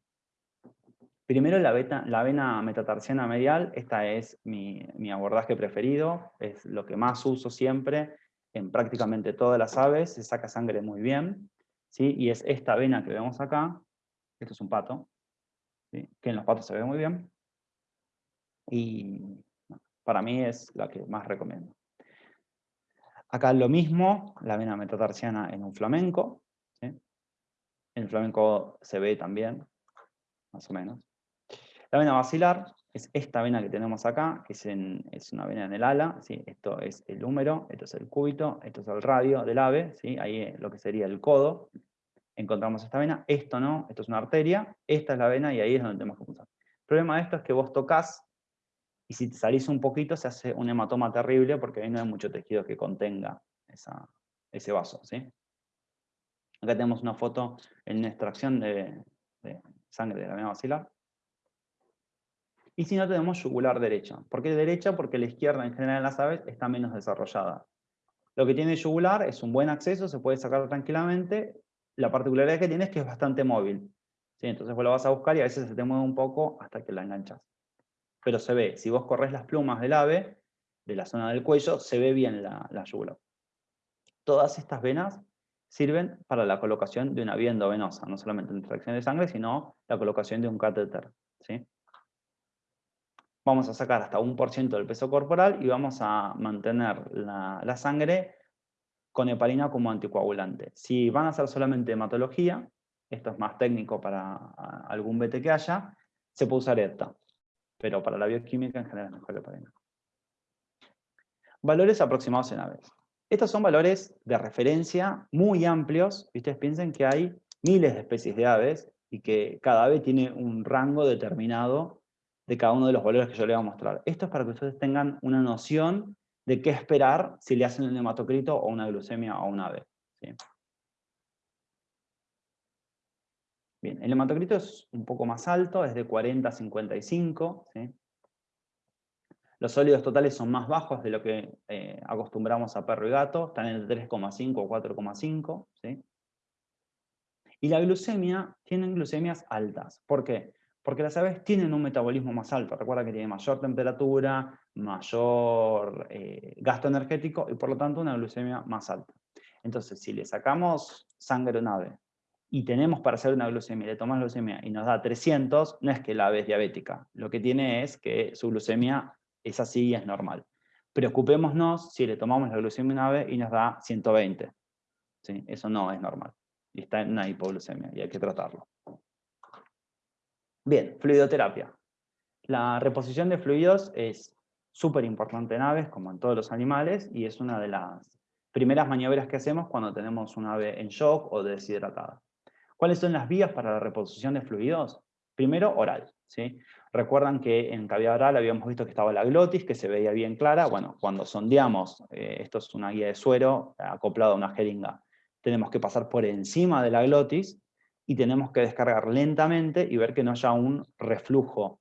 Primero la, vena metatarsiana medial, esta es mi, mi abordaje preferido, es lo que más uso siempre, en prácticamente todas las aves, se saca sangre muy bien, ¿sí? y es esta vena que vemos acá, esto es un pato, que en los patos se ve muy bien, y para mí es la que más recomiendo. Acá lo mismo, la vena metatarsiana en un flamenco, en el flamenco se ve también, más o menos. La vena basilar, es esta vena que tenemos acá, que es, una vena en el ala, ¿sí? esto es el húmero, esto es el cúbito, esto es el radio del ave, ¿sí? ahí lo que sería el codo, encontramos esta vena, esto no, esto es una arteria, esta es la vena y ahí es donde tenemos que pulsar. El problema de esto es que vos tocas y si te salís un poquito se hace un hematoma terrible porque ahí no hay mucho tejido que contenga ese vaso. ¿sí? Acá tenemos una foto en una extracción de, sangre de la vena vacilar. Y si no tenemos yugular derecha. ¿Por qué derecha? Porque la izquierda en general en las aves está menos desarrollada. Lo que tiene yugular es un buen acceso, se puede sacar tranquilamente. La particularidad que tiene es que es bastante móvil. ¿sí? Entonces vos lo vas a buscar y a veces se te mueve un poco hasta que la enganchas. Pero se ve, si vos corres las plumas del ave, de la zona del cuello, se ve bien la, la. Todas estas venas sirven para la colocación de una vía endovenosa, no solamente la extracción de sangre, sino la colocación de un catéter. ¿sí? vamos a sacar hasta un por ciento del peso corporal y vamos a mantener la, sangre con heparina como anticoagulante. Si van a hacer solamente hematología, esto es más técnico para algún BT que haya, se puede usar ETA, pero para la bioquímica en general es mejor heparina. Valores aproximados en aves. Estos son valores de referencia muy amplios, y ustedes piensen que hay miles de especies de aves y que cada ave tiene un rango determinado de cada uno de los valores que yo le voy a mostrar. Esto es para que ustedes tengan una noción de qué esperar si le hacen un hematocrito o una glucemia a un ave. Bien, el hematocrito es un poco más alto, es de 40 a 55. Los sólidos totales son más bajos de lo que eh, acostumbramos a perro y gato, están en el 3,5 o 4,5. Y la glucemia, tienen glucemias altas. ¿Por qué? Porque las aves tienen un metabolismo más alto. Recuerda que tiene mayor temperatura, mayor eh, gasto energético y por lo tanto una glucemia más alta. Entonces, si le sacamos sangre a un ave y tenemos para hacer una glucemia, le tomamos glucemia y nos da 300, no es que la ave es diabética. Lo que tiene es que su glucemia es así y es normal. Preocupémonos si le tomamos la glucemia a un ave y nos da 120. ¿Sí? Eso no es normal. Está en una hipoglucemia y hay que tratarlo. Bien, fluidoterapia. La reposición de fluidos es súper importante en aves, como en todos los animales, y es una de las primeras maniobras que hacemos cuando tenemos un ave en shock o deshidratada. ¿Cuáles son las vías para la reposición de fluidos? Primero, oral. ¿sí? Recuerdan que en cavidad oral habíamos visto que estaba la glotis, que se veía bien clara. Bueno, cuando sondeamos, eh, esto es una guía de suero acoplado a una jeringa, tenemos que pasar por encima de la glotis y tenemos que descargar lentamente y ver que no haya un reflujo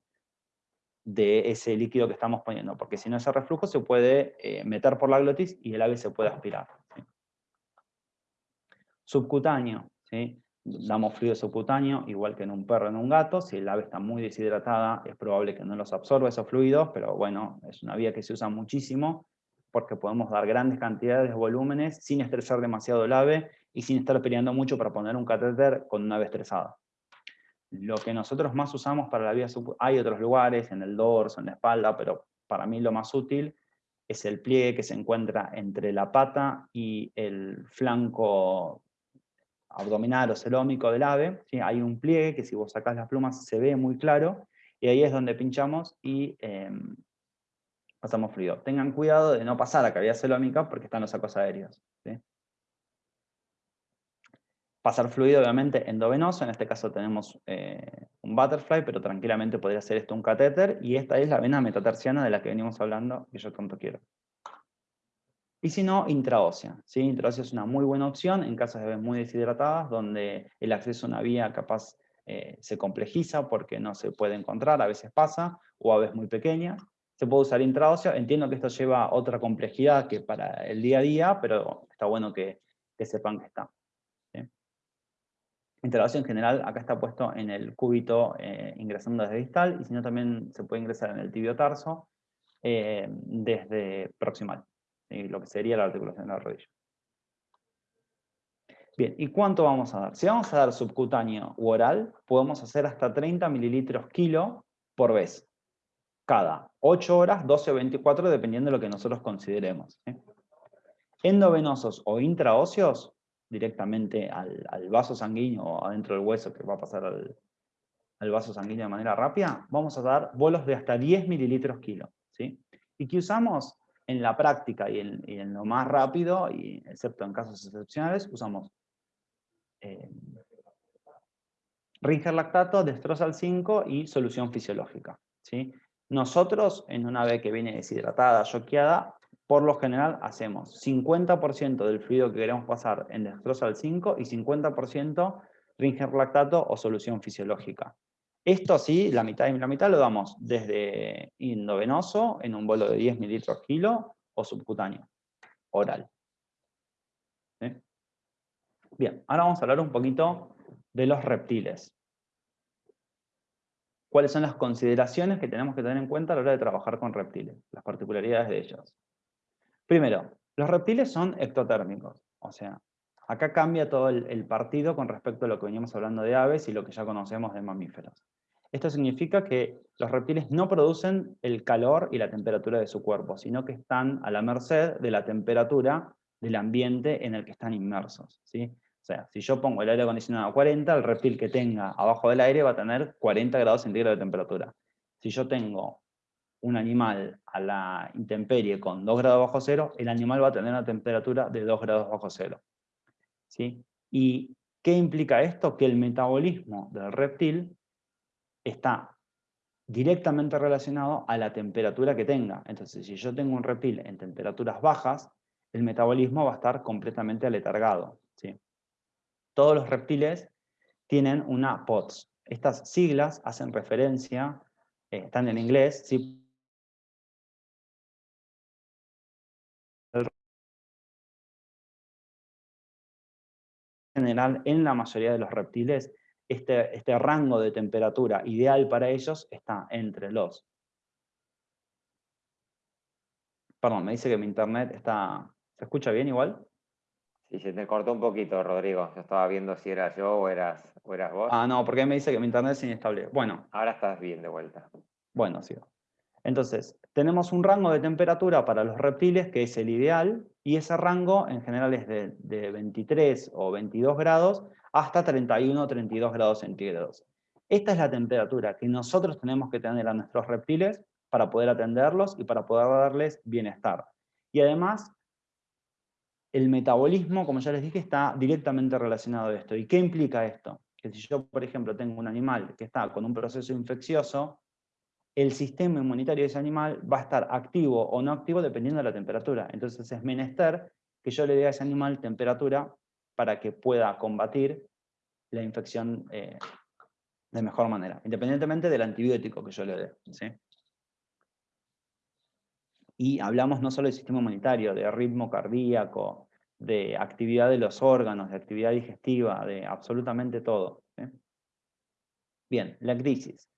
de ese líquido que estamos poniendo, porque si no ese reflujo se puede eh, meter por la glotis y el ave se puede aspirar. Subcutáneo, ¿sí? Damos fluido subcutáneo, igual que en un perro, en un gato, si el ave está muy deshidratada es probable que no los absorba esos fluidos, pero bueno, es una vía que se usa muchísimo, porque podemos dar grandes cantidades de volúmenes sin estresar demasiado el ave y sin estar peleando mucho para poner un catéter con una ave estresada. Lo que nosotros más usamos para la vía hay otros lugares, en el dorso, en la espalda, pero para mí lo más útil es el pliegue que se encuentra entre la pata y el flanco abdominal o celómico del ave. Hay un pliegue que si vos sacás las plumas se ve muy claro, y ahí es donde pinchamos y em, pasamos fluido. Tengan cuidado de no pasar a cavidad celómica porque están los sacos aéreos. Pasar fluido, obviamente, endovenoso, en este caso tenemos eh, un butterfly, pero tranquilamente podría ser esto un catéter, y esta es la vena metatarsiana de la que venimos hablando, que yo tanto quiero. Y si no, intraósea. ¿sí? Intraósea es una muy buena opción en casos de venas muy deshidratadas, donde el acceso a una vía capaz eh, se complejiza porque no se puede encontrar, a veces pasa, o a veces muy pequeña. Se puede usar intraósea, entiendo que esto lleva otra complejidad que para el día a día, pero está bueno que, sepan que está. ¿sí? Intraósea en general, acá está puesto en el cúbito eh, ingresando desde distal, y si no también se puede ingresar en el tibio tarso eh, desde proximal lo que sería la articulación de la rodilla. Bien, ¿y cuánto vamos a dar? Si vamos a dar subcutáneo u oral, podemos hacer hasta 30 mililitros kilo por vez. Cada 8 horas, 12 o 24, dependiendo de lo que nosotros consideremos. Endovenosos o intraóseos, directamente al, vaso sanguíneo o adentro del hueso que va a pasar al, al, vaso sanguíneo de manera rápida, vamos a dar bolos de hasta 10 mililitros kilo. ¿sí? ¿Y qué usamos? En la práctica y en, lo más rápido, y excepto en casos excepcionales, usamos eh, Ringer lactato, destrozal 5 y solución fisiológica. ¿sí? Nosotros, en una vez que viene deshidratada, choqueada, por lo general hacemos 50% del fluido que queremos pasar en destrozal 5 y 50% Ringer lactato o solución fisiológica. Esto sí, la mitad y la mitad lo damos desde endovenoso, en un bolo de 10 mililitros kilo, o subcutáneo, oral. Bien, ahora vamos a hablar un poquito de los reptiles. ¿Cuáles son las consideraciones que tenemos que tener en cuenta a la hora de trabajar con reptiles? Las particularidades de ellos. Primero, los reptiles son ectotérmicos, o sea, acá cambia todo el, partido con respecto a lo que veníamos hablando de aves y lo que ya conocemos de mamíferos. Esto significa que los reptiles no producen el calor y la temperatura de su cuerpo, sino que están a la merced de la temperatura del ambiente en el que están inmersos. ¿sí? O sea, si yo pongo el aire acondicionado a 40, el reptil que tenga abajo del aire va a tener 40 grados centígrados de temperatura. Si yo tengo un animal a la intemperie con 2 grados bajo cero, el animal va a tener una temperatura de 2 grados bajo cero. ¿sí? ¿Y qué implica esto? Que el metabolismo del reptil está directamente relacionado a la temperatura que tenga. Entonces, si yo tengo un reptil en temperaturas bajas, el metabolismo va a estar completamente aletargado. ¿sí? Todos los reptiles tienen una POTS. Estas siglas hacen referencia, eh, están en inglés, ¿sí? En general, en la mayoría de los reptiles, este, este, rango de temperatura ideal para ellos está entre los... Perdón, me dice que mi internet está... ¿Se escucha bien igual? Sí, se te cortó un poquito, Rodrigo. Yo estaba viendo si era yo o eras, o eras vos. Ah, no, porque me dice que mi internet es inestable. Bueno. Ahora estás bien de vuelta. Bueno, sí. Entonces, tenemos un rango de temperatura para los reptiles que es el ideal, y ese rango en general es de, de 23 o 22 grados hasta 31 o 32 grados centígrados. Esta es la temperatura que nosotros tenemos que tener a nuestros reptiles para poder atenderlos y para poder darles bienestar. Y además, el metabolismo, como ya les dije, está directamente relacionado a esto. ¿Y qué implica esto? Que si yo, por ejemplo, tengo un animal que está con un proceso infeccioso, el sistema inmunitario de ese animal va a estar activo o no activo dependiendo de la temperatura. Entonces es menester que yo le dé a ese animal temperatura para que pueda combatir la infección eh, de mejor manera, independientemente del antibiótico que yo le dé. Y hablamos no solo del sistema inmunitario, de ritmo cardíaco, de actividad de los órganos, de actividad digestiva, de absolutamente todo. Bien, la crisis.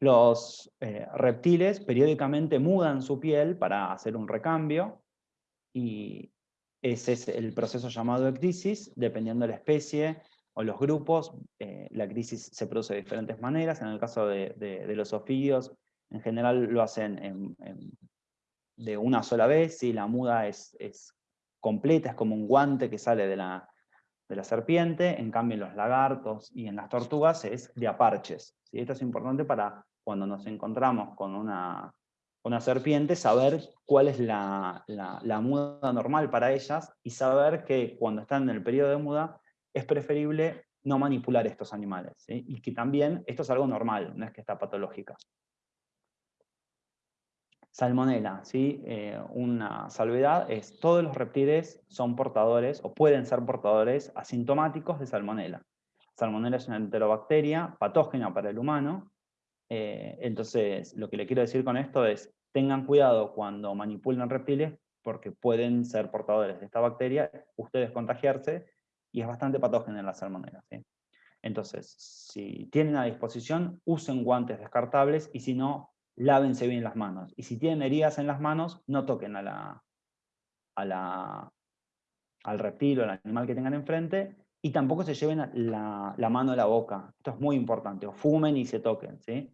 Los eh, reptiles periódicamente mudan su piel para hacer un recambio, y ese es el proceso llamado ecdisis, dependiendo de la especie o los grupos, eh, la crisis se produce de diferentes maneras, en el caso de, los ofidios, en general lo hacen de una sola vez, si la muda es, completa, es como un guante que sale de la, de la serpiente, en cambio en los lagartos y en las tortugas es de aparches. Esto es importante para cuando nos encontramos con una, una serpiente, saber cuál es la, muda normal para ellas y saber que cuando están en el periodo de muda es preferible no manipular estos animales. Y que también esto es algo normal, no es que está patológica. Salmonela, ¿sí? Eh, una salvedad es todos los reptiles son portadores o pueden ser portadores asintomáticos de salmonela. Salmonela es una enterobacteria patógena para el humano eh, entonces, lo que le quiero decir con esto es, tengan cuidado cuando manipulan reptiles, porque pueden ser portadores de esta bacteria, ustedes contagiarse, y es bastante patógena en la salmonela. Entonces, si tienen a disposición, usen guantes descartables, y si no, lávense bien las manos. Y si tienen heridas en las manos, no toquen a la, al reptil o al animal que tengan enfrente, y tampoco se lleven la, la, mano a la boca. Esto es muy importante. O fumen y se toquen. ¿sí?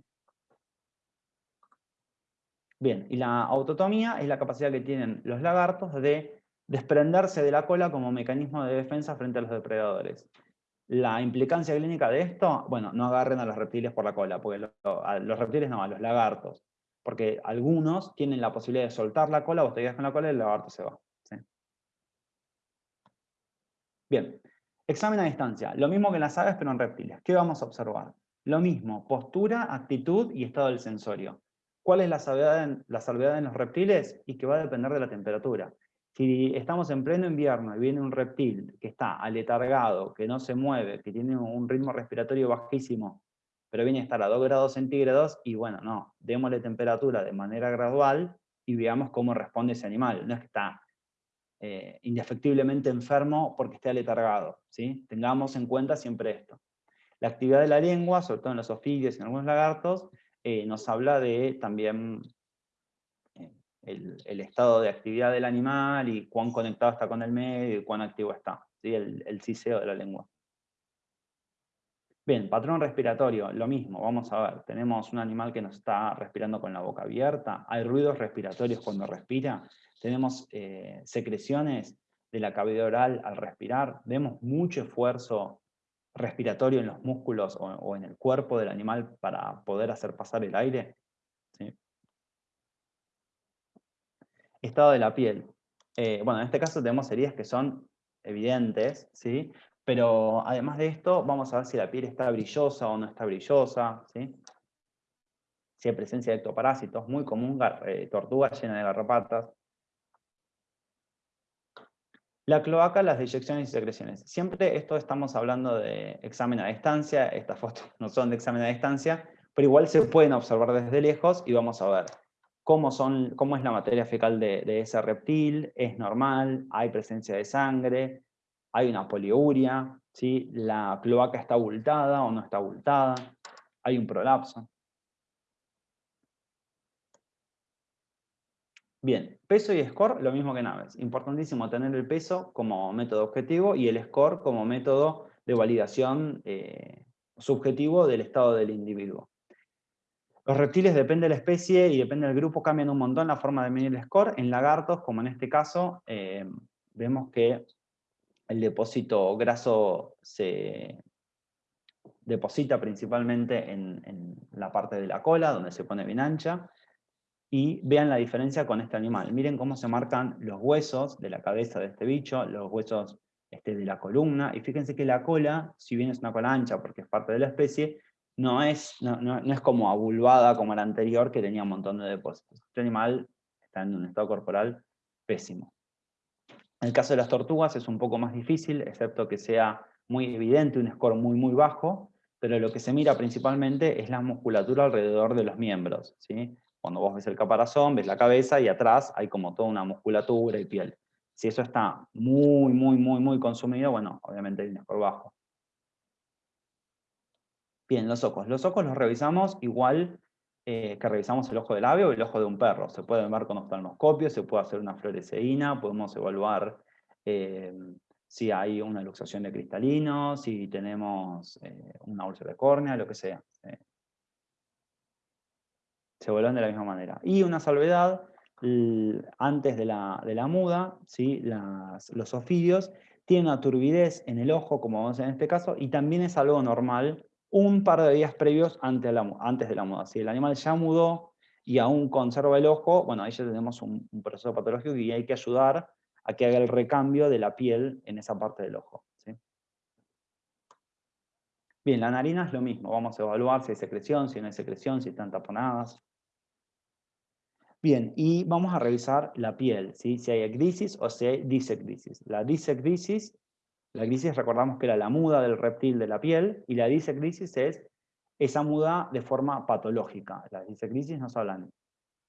Bien, y la autotomía es la capacidad que tienen los lagartos de desprenderse de la cola como mecanismo de defensa frente a los depredadores. La implicancia clínica de esto, bueno, no agarren a los reptiles por la cola, porque a los reptiles no, a los lagartos. Porque algunos tienen la posibilidad de soltar la cola, vos te quedas con la cola y el lagarto se va. Bien, examen a distancia. Lo mismo que en las aves, pero en reptiles. ¿Qué vamos a observar? Lo mismo, postura, actitud y estado del sensorio. ¿Cuál es la salvedad, en, los reptiles? Y que va a depender de la temperatura. Si estamos en pleno invierno y viene un reptil que está aletargado, que no se mueve, que tiene un ritmo respiratorio bajísimo, pero viene a estar a 2 grados centígrados, y bueno, no, démosle temperatura de manera gradual y veamos cómo responde ese animal. No es que está eh, indefectiblemente enfermo porque esté aletargado. ¿sí? Tengamos en cuenta siempre esto. La actividad de la lengua, sobre todo en los ofidios y en algunos lagartos, eh, nos habla de también eh, el, estado de actividad del animal y cuán conectado está con el medio y cuán activo está, ¿sí? el, ciseo de la lengua. Bien, patrón respiratorio, lo mismo, vamos a ver, tenemos un animal que nos está respirando con la boca abierta, hay ruidos respiratorios cuando respira, tenemos eh, secreciones de la cavidad oral al respirar, vemos mucho esfuerzo respiratorio en los músculos o, en el cuerpo del animal para poder hacer pasar el aire. Estado de la piel. Eh, bueno, en este caso tenemos heridas que son evidentes, ¿sí? pero además de esto, vamos a ver si la piel está brillosa o no está brillosa. ¿sí? Si hay presencia de ectoparásitos, muy común, eh, tortuga llena de garrapatas. La cloaca, las deyecciones y secreciones. Siempre esto estamos hablando de examen a distancia, estas fotos no son de examen a distancia, pero igual se pueden observar desde lejos y vamos a ver cómo, son, cómo es la materia fecal de, ese reptil, es normal, hay presencia de sangre, hay una poliuria, ¿sí? la cloaca está abultada o no está abultada, hay un prolapso. Bien, peso y score, lo mismo que naves. Importantísimo tener el peso como método objetivo y el score como método de validación eh, subjetivo del estado del individuo. Los reptiles, depende de la especie y depende del grupo, cambian un montón la forma de medir el score. En lagartos, como en este caso, eh, vemos que el depósito graso se deposita principalmente en, en la parte de la cola, donde se pone bien ancha, y vean la diferencia con este animal. Miren cómo se marcan los huesos de la cabeza de este bicho, los huesos este, de la columna, y fíjense que la cola, si bien es una cola ancha porque es parte de la especie, no es, no, es como abulvada como la anterior que tenía un montón de depósitos. Este animal está en un estado corporal pésimo. En el caso de las tortugas es un poco más difícil, excepto que sea muy evidente, un score muy muy bajo, pero lo que se mira principalmente es la musculatura alrededor de los miembros. ¿sí? Cuando vos ves el caparazón, ves la cabeza y atrás hay como toda una musculatura y piel. Si eso está muy, muy, muy, muy consumido, bueno, obviamente viene por bajo. Bien, los ojos. Los ojos los revisamos igual eh, que revisamos el ojo del ave o el ojo de un perro. Se puede ver con oftalmoscopio, se puede hacer una fluoresceína, podemos evaluar eh, si hay una luxación de cristalino, si tenemos eh, una úlcera de córnea, lo que sea. Se evalúan de la misma manera. Y una salvedad, antes de la, muda, ¿sí? los ofidios tienen una turbidez en el ojo, como vamos a ver en este caso, y también es algo normal un par de días previos antes de la, antes de la muda. Si el animal ya mudó y aún conserva el ojo, bueno, ahí ya tenemos un, proceso patológico y hay que ayudar a que haga el recambio de la piel en esa parte del ojo. Bien, la narina es lo mismo, vamos a evaluar si hay secreción, si no hay secreción, si están taponadas. Bien, y vamos a revisar la piel, si hay ecdisis o si hay disecdisis. La disecdisis la crisis recordamos que era la muda del reptil de la piel y la disecrisis es esa muda de forma patológica. Las disecrisis nos hablan,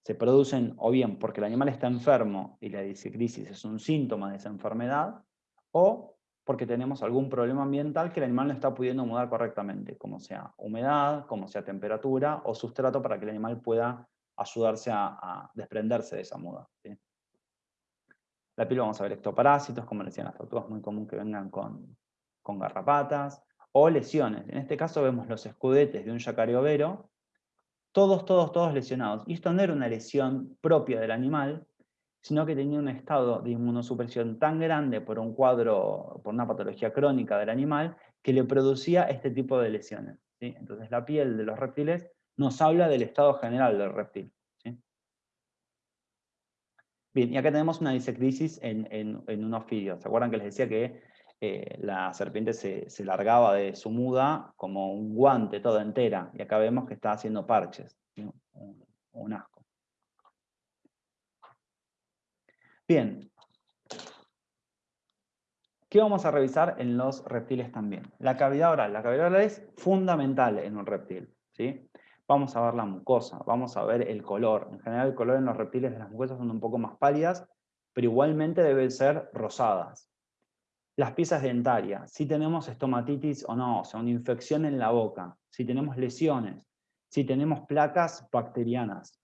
se producen o bien porque el animal está enfermo y la disecrisis es un síntoma de esa enfermedad, o porque tenemos algún problema ambiental que el animal no está pudiendo mudar correctamente, como sea humedad, como sea temperatura o sustrato para que el animal pueda ayudarse a, desprenderse de esa muda. La piel vamos a ver ectoparásitos, como decían las tortugas, muy común que vengan con, garrapatas, o lesiones. En este caso vemos los escudetes de un yacaré todos, todos, todos lesionados. Y esto no era una lesión propia del animal, sino que tenía un estado de inmunosupresión tan grande por un cuadro, por una patología crónica del animal, que le producía este tipo de lesiones. Entonces la piel de los reptiles nos habla del estado general del reptil. Bien, y acá tenemos una disecrisis en, en, un ofidio. ¿Se acuerdan que les decía que eh, la serpiente se, largaba de su muda como un guante toda entera? Y acá vemos que está haciendo parches, un, asco. Bien. ¿Qué vamos a revisar en los reptiles también? La cavidad oral. La cavidad oral es fundamental en un reptil. ¿sí? Vamos a ver la mucosa, vamos a ver el color. En general el color en los reptiles de las mucosas son un poco más pálidas, pero igualmente deben ser rosadas. Las piezas dentarias, si tenemos estomatitis o no, o sea, una infección en la boca, si tenemos lesiones, si tenemos placas bacterianas,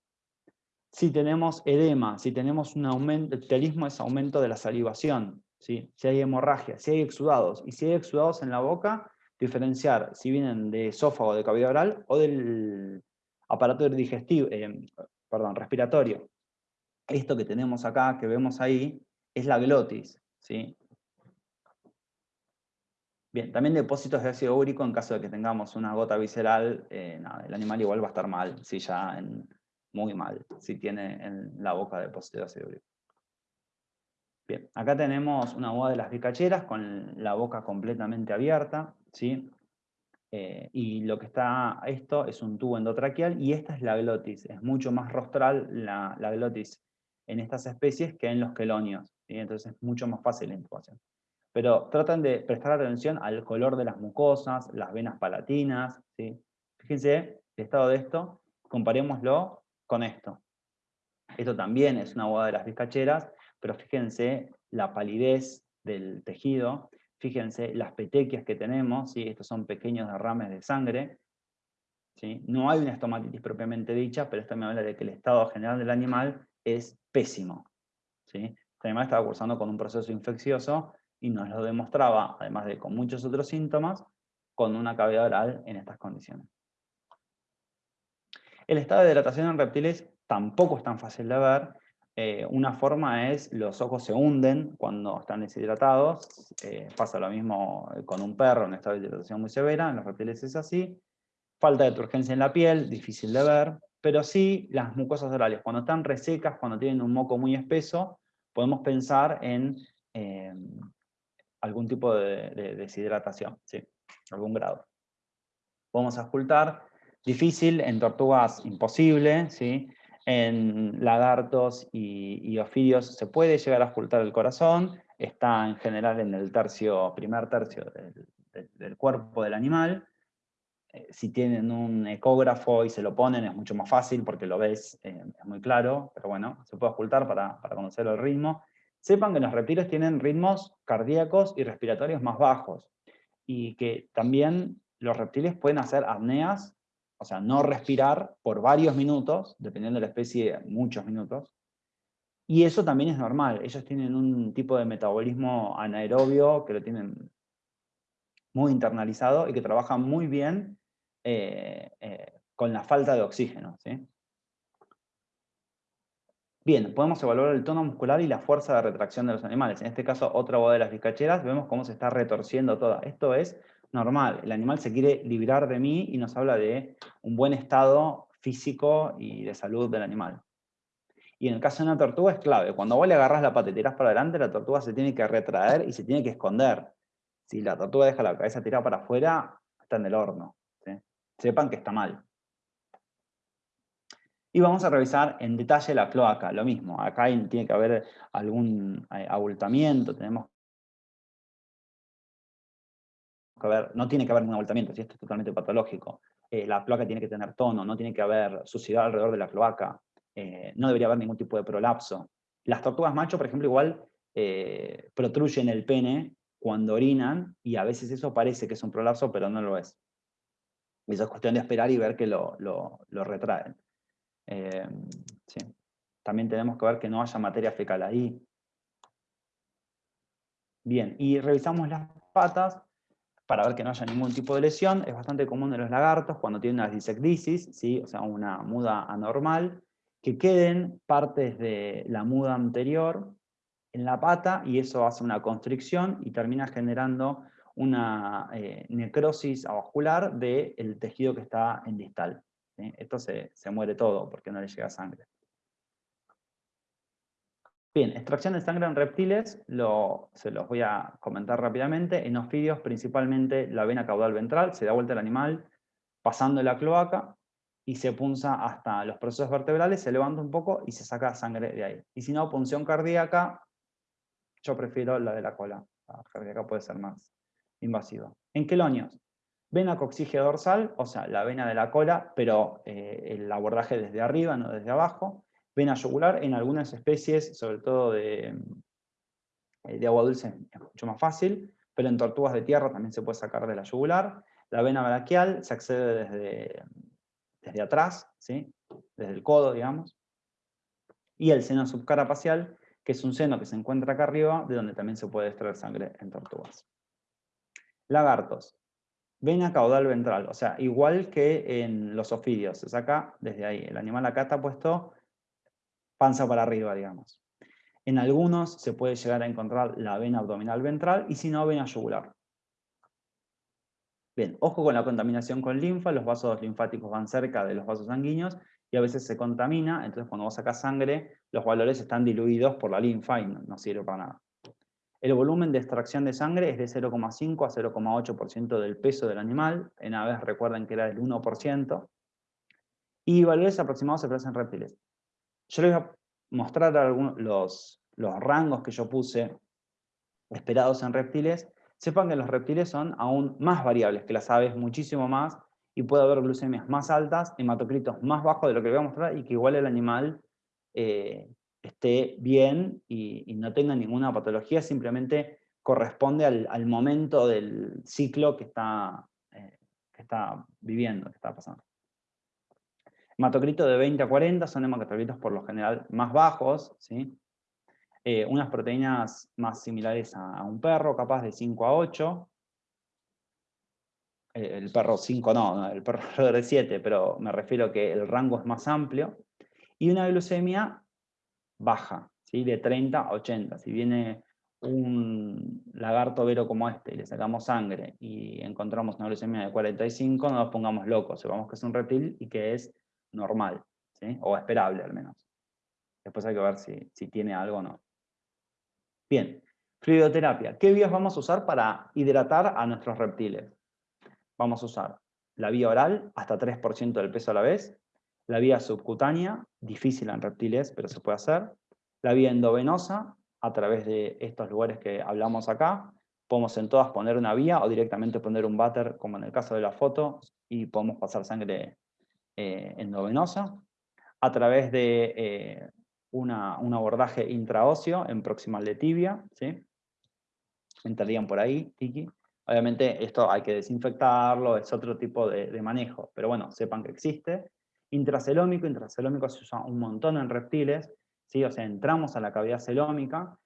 si tenemos edema, si tenemos un aumento, el telismo es aumento de la salivación, si hay hemorragia, si hay exudados, y si hay exudados en la boca, diferenciar si vienen de esófago, de cavidad oral o del aparato digestivo, eh, respiratorio. Esto que tenemos acá, que vemos ahí, es la glotis. ¿sí? Bien, también depósitos de ácido úrico en caso de que tengamos una gota visceral, eh, el animal igual va a estar mal, si ya en, muy mal, si tiene en la boca depósito de ácido úrico. Bien, acá tenemos una boda de las bicacheras con la boca completamente abierta, ¿sí? Eh, y lo que está, esto es un tubo endotraqueal y esta es la glotis. Es mucho más rostral la, glotis en estas especies que en los quelonios, ¿sí? entonces es mucho más fácil la intubación. Pero tratan de prestar atención al color de las mucosas, las venas palatinas, ¿sí? Fíjense el estado de esto, comparémoslo con esto. Esto también es una boda de las bizcacheras, pero fíjense la palidez del tejido, fíjense las petequias que tenemos, ¿sí? estos son pequeños derrames de sangre, ¿sí? no hay una estomatitis propiamente dicha, pero esto me habla de que el estado general del animal es pésimo. ¿sí? Este animal estaba cursando con un proceso infeccioso y nos lo demostraba, además de con muchos otros síntomas, con una cavidad oral en estas condiciones. El estado de hidratación en reptiles tampoco es tan fácil de ver, eh, una forma es los ojos se hunden cuando están deshidratados, eh, pasa lo mismo con un perro en estado de hidratación muy severa, en los reptiles es así, falta de turgencia en la piel, difícil de ver, pero sí las mucosas orales, cuando están resecas, cuando tienen un moco muy espeso, podemos pensar en eh, algún tipo de, deshidratación, ¿sí? algún grado. Podemos ocultar, difícil, en tortugas imposible, ¿sí? En lagartos y, ofidios se puede llegar a ocultar el corazón, está en general en el tercio, primer tercio del, cuerpo del animal. Eh, si tienen un ecógrafo y se lo ponen es mucho más fácil porque lo ves, eh, es muy claro, pero bueno, se puede ocultar para, para conocer el ritmo. Sepan que los reptiles tienen ritmos cardíacos y respiratorios más bajos y que también los reptiles pueden hacer apneas o sea, no respirar por varios minutos, dependiendo de la especie, muchos minutos, y eso también es normal, ellos tienen un tipo de metabolismo anaerobio que lo tienen muy internalizado y que trabaja muy bien eh, eh, con la falta de oxígeno. ¿sí? Bien, podemos evaluar el tono muscular y la fuerza de retracción de los animales. En este caso, otra boda de las vizcacheras, vemos cómo se está retorciendo toda. Esto es normal, el animal se quiere librar de mí y nos habla de un buen estado físico y de salud del animal. Y en el caso de una tortuga es clave. Cuando vos le agarras la pata y tirás para adelante, la tortuga se tiene que retraer y se tiene que esconder. Si la tortuga deja la cabeza tirada para afuera, está en el horno. Sepan que está mal. Y vamos a revisar en detalle la cloaca, lo mismo. Acá tiene que haber algún eh, abultamiento, tenemos no tiene que haber un abultamiento, si esto es totalmente patológico. Eh, la cloaca tiene que tener tono, no tiene que haber suciedad alrededor de la cloaca, eh, no debería haber ningún tipo de prolapso. Las tortugas macho, por ejemplo, igual eh, protruyen el pene cuando orinan, y a veces eso parece que es un prolapso, pero no lo es. Eso es cuestión de esperar y ver que lo, retraen. Eh, También tenemos que ver que no haya materia fecal ahí. Bien, y revisamos las patas para ver que no haya ningún tipo de lesión. Es bastante común en los lagartos cuando tienen una disecdisis, ¿sí? o sea, una muda anormal que queden partes de la muda anterior en la pata y eso hace una constricción y termina generando una eh, necrosis avascular del tejido que está en distal. Esto se, muere todo porque no le llega sangre. Bien, extracción de sangre en reptiles, se los voy a comentar rápidamente. En ofidios, principalmente la vena caudal ventral, se da vuelta el animal pasando la cloaca, y se punza hasta los procesos vertebrales, se levanta un poco y se saca sangre de ahí. Y si no, punción cardíaca, yo prefiero la de la cola. La cardíaca puede ser más invasiva. En quelonios, vena coxigia dorsal, o sea, la vena de la cola, pero eh, el abordaje desde arriba, no desde abajo. Vena yugular, en algunas especies, sobre todo de, eh, de agua dulce, es mucho más fácil, pero en tortugas de tierra también se puede sacar de la yugular. La vena braquial se accede desde desde atrás, ¿sí? desde el codo, digamos, y el seno subcarapacial, que es un seno que se encuentra acá arriba, de donde también se puede extraer sangre en tortugas. Lagartos. Vena caudal ventral, o sea, igual que en los ofidios, se saca desde ahí. El animal acá está puesto panza para arriba, digamos. En algunos se puede llegar a encontrar la vena abdominal ventral, y si no, vena yugular. Bien, ojo con la contaminación con linfa, los vasos linfáticos van cerca de los vasos sanguíneos y a veces se contamina, entonces cuando vos sacas sangre, los valores están diluidos por la linfa y no, sirve para nada. El volumen de extracción de sangre es de 0,5 a 0,8% del peso del animal, en aves recuerden que era del 1%, y valores aproximados se producen en reptiles. Yo les voy a mostrar algunos, los, los rangos que yo puse esperados en reptiles, sepan que los reptiles son aún más variables que las aves, muchísimo más, y puede haber glucemias más altas, hematocritos más bajos de lo que les voy a mostrar, y que igual el animal eh, esté bien y, no tenga ninguna patología, simplemente corresponde al, momento del ciclo que está, eh, que está viviendo, que está pasando. Hematocrito de 20 a 40 son hematocritos por lo general más bajos, ¿sí? Eh, unas proteínas más similares a, un perro, capaz de 5 a 8. Eh, el perro 5 no, el perro de 7, pero me refiero que el rango es más amplio. Y una glucemia baja, ¿sí? de 30 a 80. Si viene un lagarto vero como este y le sacamos sangre y encontramos una glucemia de 45, no nos pongamos locos, sepamos que es un reptil y que es normal, o esperable al menos. Después hay que ver si, si tiene algo o no. Bien, fluidoterapia. ¿Qué vías vamos a usar para hidratar a nuestros reptiles? Vamos a usar la vía oral, hasta 3% del peso a la vez, la vía subcutánea, difícil en reptiles, pero se puede hacer, la vía endovenosa, a través de estos lugares que hablamos acá, podemos en todas poner una vía o directamente poner un váter, como en el caso de la foto, y podemos pasar sangre eh, endovenosa, a través de eh, un abordaje intraóseo en proximal de tibia, ¿sí? entrarían por ahí, tiki, Obviamente esto hay que desinfectarlo, es otro tipo de, manejo, pero bueno, sepan que existe. Intracelómico, intracelómico se usa un montón en reptiles, ¿sí? o sea, entramos a la cavidad celómica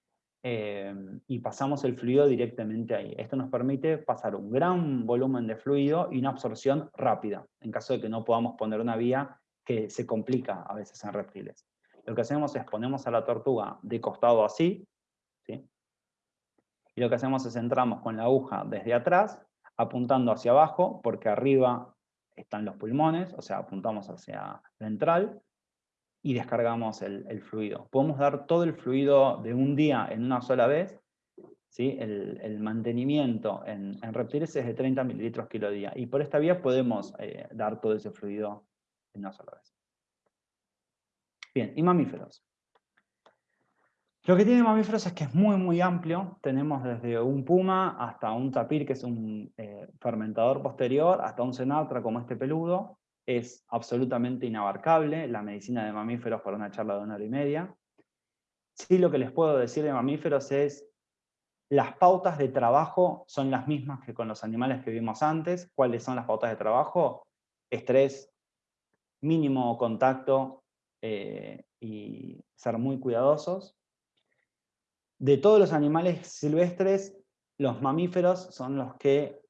eh, y pasamos el fluido directamente ahí. Esto nos permite pasar un gran volumen de fluido y una absorción rápida, en caso de que no podamos poner una vía que se complica a veces en reptiles. Lo que hacemos es ponemos a la tortuga de costado así, ¿sí? y lo que hacemos es entramos con la aguja desde atrás, apuntando hacia abajo, porque arriba están los pulmones, o sea, apuntamos hacia ventral, y descargamos el, fluido. Podemos dar todo el fluido de un día en una sola vez, ¿sí? el, mantenimiento en, reptiles es de 30 mililitros kilo día, y por esta vía podemos eh, dar todo ese fluido en una sola vez. Bien, y mamíferos. Lo que tiene mamíferos es que es muy, muy amplio. Tenemos desde un puma hasta un tapir, que es un eh, fermentador posterior, hasta un cenatra como este peludo. Es absolutamente inabarcable la medicina de mamíferos para una charla de una hora y media. Sí, lo que les puedo decir de mamíferos es las pautas de trabajo son las mismas que con los animales que vimos antes. ¿Cuáles son las pautas de trabajo? Estrés, mínimo contacto eh, y ser muy cuidadosos. De todos los animales silvestres, los mamíferos son los que